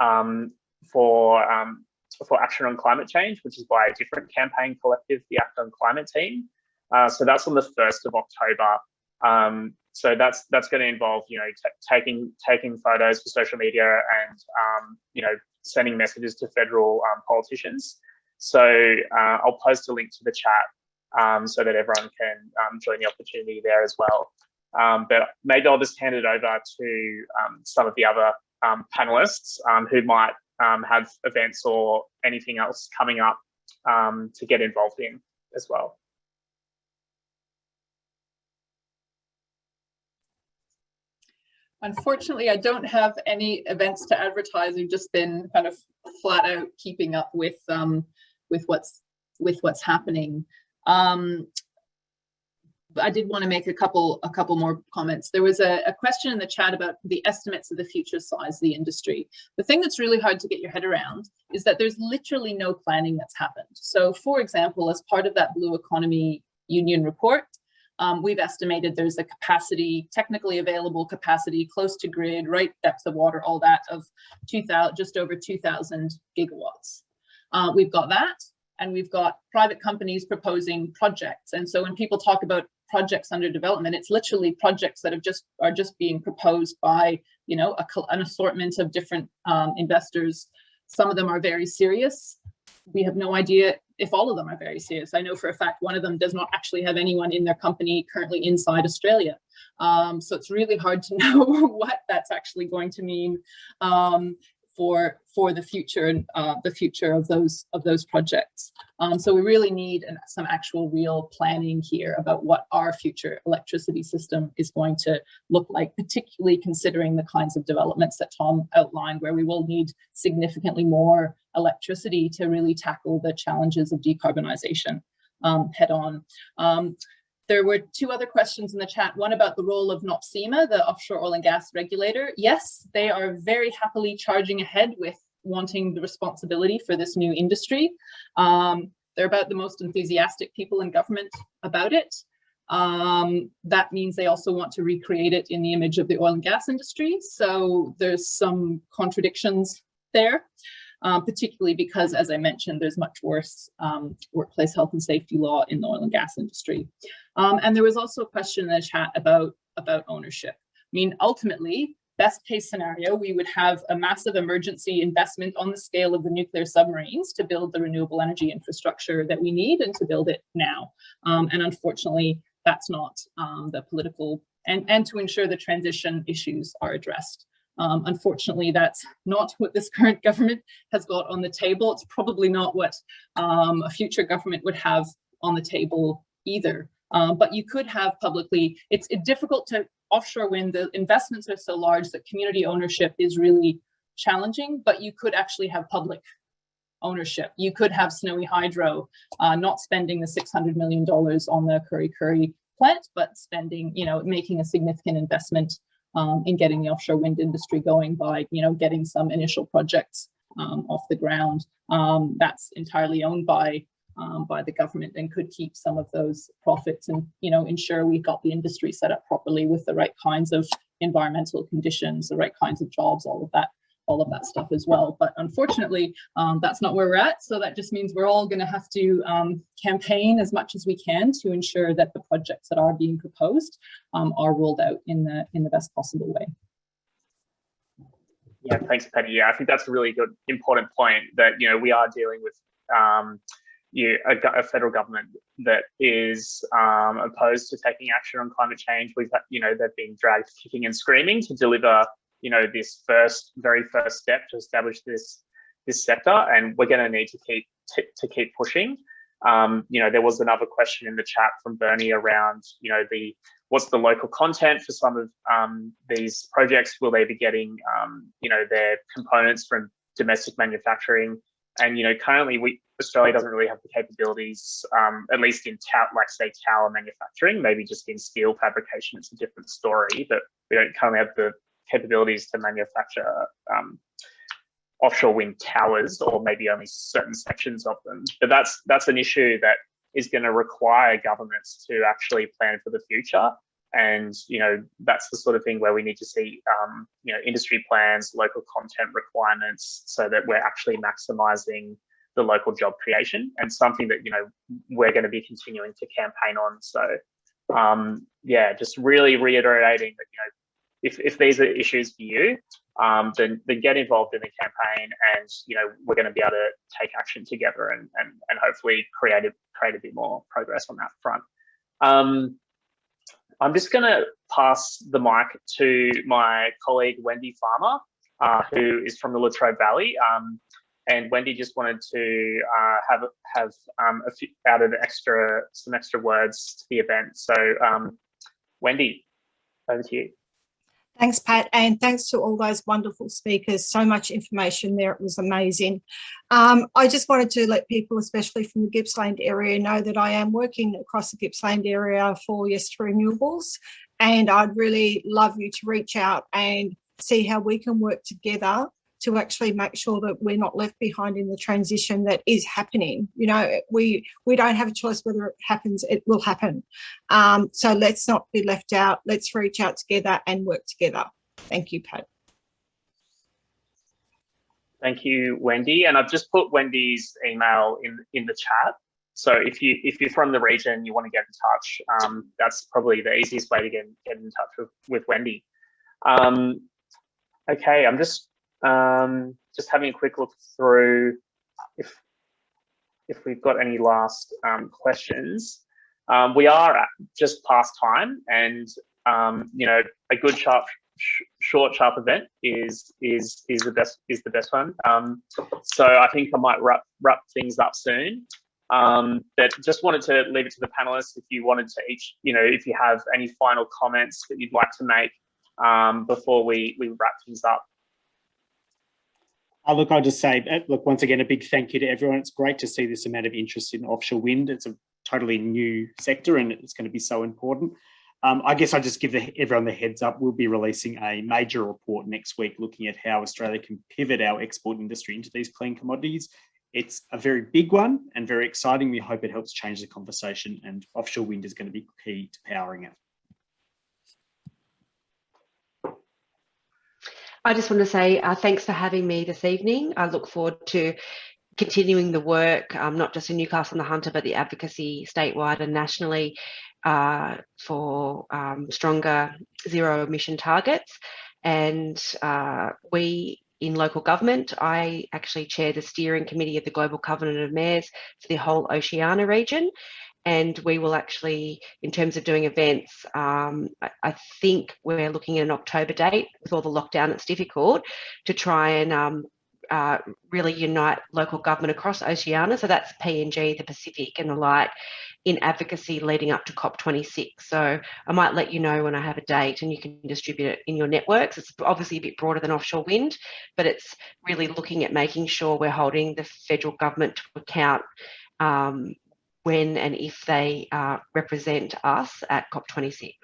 um, for um, for Action on Climate Change, which is by a different campaign collective, the Act on Climate team. Uh, so that's on the 1st of October. Um, so that's that's going to involve, you know, taking taking photos for social media and, um, you know, sending messages to federal um, politicians. So uh, I'll post a link to the chat um, so that everyone can um, join the opportunity there as well. Um, but maybe I'll just hand it over to some of the other panelists who might um, have events or anything else coming up um, to get involved in as well. Unfortunately, I don't have any events to advertise. We've just been kind of flat out keeping up with um, with what's with what's happening. Um, I did want to make a couple a couple more comments. There was a, a, question in the chat about the estimates of the future size of the industry. The thing that's really hard to get your head around is that there's literally no planning that's happened. So for example, as part of that Blue Economy Union report, um, we've estimated there's a capacity, technically available capacity, close to grid, right depth of water, all that of 2000, just over 2000 gigawatts. Uh, we've got that and we've got private companies proposing projects. And so when people talk about projects under development, it's literally projects that have just are just being proposed by, you know, a, an assortment of different um, investors. Some of them are very serious. We have no idea if all of them are very serious. I know for a fact one of them does not actually have anyone in their company currently inside Australia. Um, so it's really hard to know what that's actually going to mean um, for for the future and uh, the future of those of those projects. Um, so we really need an, some actual real planning here about what our future electricity system is going to look like, particularly considering the kinds of developments that Tom outlined, where we will need significantly more electricity to really tackle the challenges of decarbonisation um, head on. Um, there were two other questions in the chat, one about the role of NOPSEMA, the offshore oil and gas regulator. Yes, they are very happily charging ahead with wanting the responsibility for this new industry. Um, they're about the most enthusiastic people in government about it. Um, that means they also want to recreate it in the image of the oil and gas industry. So there's some contradictions there um, particularly because, as I mentioned, there's much worse um, workplace health and safety law in the oil and gas industry. Um, and there was also a question in the chat about, about ownership. I mean, ultimately, best case scenario, we would have a massive emergency investment on the scale of the nuclear submarines to build the renewable energy infrastructure that we need and to build it now. Um, and unfortunately, that's not um, the political and, and to ensure the transition issues are addressed. Um, unfortunately, that's not what this current government has got on the table. It's probably not what um, a future government would have on the table either. Um, but you could have publicly, it's difficult to offshore wind, the investments are so large that community ownership is really challenging, but you could actually have public ownership. You could have Snowy Hydro uh, not spending the $600 million on the Kurri Kurri plant, but spending, you know, making a significant investment um, in getting the offshore wind industry going by, you know, getting some initial projects um, off the ground. Um, that's entirely owned by um, by the government and could keep some of those profits and, you know, ensure we've got the industry set up properly with the right kinds of environmental conditions, the right kinds of jobs, all of that all of that stuff as well. But unfortunately, um, that's not where we're at. So that just means we're all going to have to um, campaign as much as we can to ensure that the projects that are being proposed um, are rolled out in the in the best possible way. Yeah, thanks, Penny. Yeah, I think that's a really good, important point that, you know, we are dealing with um, you, a, a, federal government that is um, opposed to taking action on climate change. We've, you know, they've been dragged kicking and screaming to deliver you know, this first, very first step to establish this this sector, and we're going to need to keep to keep pushing. Um, you know, there was another question in the chat from Bernie around, you know, the what's the local content for some of um, these projects? Will they be getting, um, you know, their components from domestic manufacturing? And you know, currently, we Australia doesn't really have the capabilities, um, at least in tower, like say tower manufacturing. Maybe just in steel fabrication, it's a different story. But we don't currently have the capabilities to manufacture um, offshore wind towers or maybe only certain sections of them. But that's that's an issue that is going to require governments to actually plan for the future. And you know that's the sort of thing where we need to see um, you know industry plans, local content requirements, so that we're actually maximising the local job creation and something that you know we're going to be continuing to campaign on. So um, yeah, just really reiterating that you know if, if these are issues for you, um, then, then get involved in the campaign and, you know, we're going to be able to take action together and, and, and hopefully create a, create a bit more progress on that front. Um, I'm just going to pass the mic to my colleague, Wendy Farmer. uh, who is from the Latrobe Valley. Um, and Wendy just wanted to uh, have have um, a few added extra some extra words to the event. So um, Wendy, over to you. Thanks, Pat, and thanks to all those wonderful speakers. So much information there. It was amazing. Um, I just wanted to let people, especially from the Gippsland area, know that I am working across the Gippsland area for Yes to Renewables, and I'd really love you to reach out and see how we can work together to actually make sure that we're not left behind in the transition that is happening. You know, we we don't have a choice whether it happens, it will happen. Um, so let's not be left out. Let's reach out together and work together. Thank you, Pat. Thank you, Wendy. And I've just put Wendy's email in in the chat. So if you if you're from the region, you want to get in touch, um, that's probably the easiest way to get, get in touch with, with Wendy. Um, okay, I'm just um, just having a quick look through if if we've got any last um, questions. Um, we are just past time, and um, you know a good sharp, sh short, sharp event is is is the best is the best one. Um, so I think I might wrap wrap things up soon. Um, but just wanted to leave it to the panelists if you wanted to each, you know, if you have any final comments that you'd like to make um, before we we wrap things up. Look, I'll just say, uh, look, once again, a big thank you to everyone. It's great to see this amount of interest in offshore wind. It's a totally new sector and it's going to be so important. Um, I guess I'll just give the, everyone the heads up. We'll be releasing a major report next week looking at how Australia can pivot our export industry into these clean commodities. It's a very big one and very exciting. We hope it helps change the conversation and offshore wind is going to be key to powering it. I just want to say uh, thanks for having me this evening. I look forward to continuing the work, um, not just in Newcastle and the Hunter, but the advocacy statewide and nationally uh, for um, stronger zero emission targets. And uh, we in local government, I actually chair the steering committee of the Global Covenant of Mayors for the whole Oceania region and we will actually, in terms of doing events, um, I, I, think we're looking at an October date with all the lockdown. It's difficult to try and um, uh, really unite local government across Oceania. So that's PNG, the Pacific, and the like in advocacy leading up to COP26. So I might let you know when I have a date and you can distribute it in your networks. It's obviously a bit broader than offshore wind, but it's really looking at making sure we're holding the federal government to account um, when and if they uh, represent us at COP26.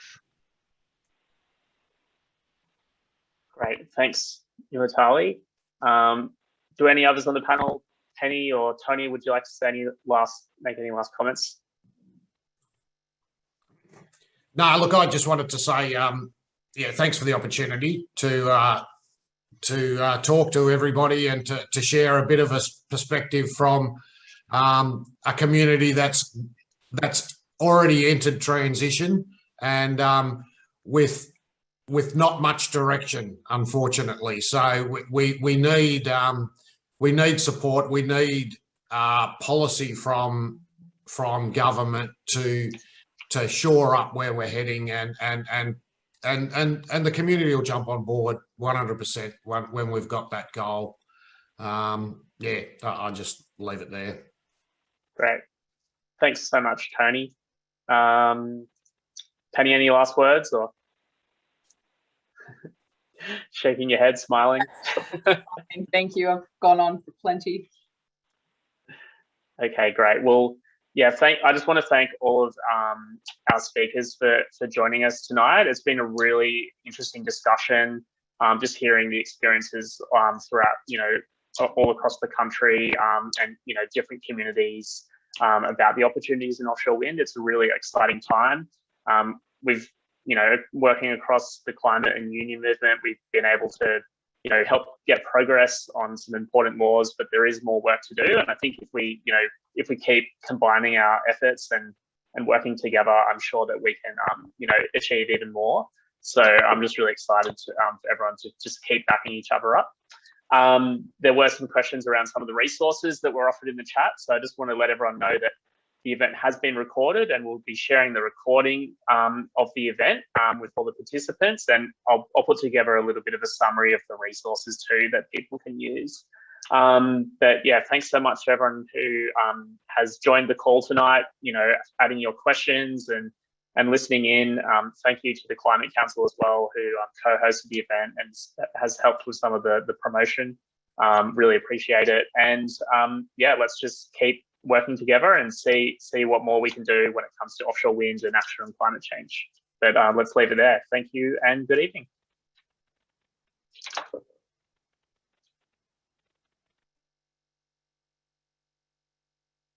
Great, thanks, Nuatali. Um, do any others on the panel, Penny or Tony, would you like to say any last, make any last comments? No, look, I just wanted to say, um, yeah, thanks for the opportunity to uh, to uh, talk to everybody and to, to share a bit of a perspective from um, a community that's that's already entered transition and um, with with not much direction, unfortunately. So we we, need um, we need support. We need uh, policy from from government to to shore up where we're heading and and and and and and the community will jump on board 100% when, when we've got that goal. Um, yeah, I'll just leave it there. Great. Thanks so much, Tony. Um, Penny, any last words or shaking your head, smiling? Thank you. I've gone on for plenty. Okay, great. Well, yeah, thank. I just want to thank all of um, our speakers for for joining us tonight. It's been a really interesting discussion. Um, just hearing the experiences um, throughout, you know, all across the country um, and you know different communities um, about the opportunities in offshore wind. It's a really exciting time. Um, we've you know working across the climate and union movement, we've been able to you know help get progress on some important laws, but there is more work to do. And I think if we you know if we keep combining our efforts and and working together, I'm sure that we can um, you know achieve even more. So I'm just really excited to, um, for everyone to just keep backing each other up. Um, there were some questions around some of the resources that were offered in the chat. So I just want to let everyone know that the event has been recorded and we'll be sharing the recording um, of the event um, with all the participants. And I'll, I'll put together a little bit of a summary of the resources too that people can use. Um, but yeah, thanks so much to everyone who um, has joined the call tonight, you know, adding your questions and and listening in. Um, thank you to the Climate Council as well, who um, co-hosted the event and has helped with some of the, the promotion. Um, really appreciate it. And um, yeah, let's just keep working together and see see what more we can do when it comes to offshore wind and action on climate change. But uh, let's leave it there. Thank you and good evening.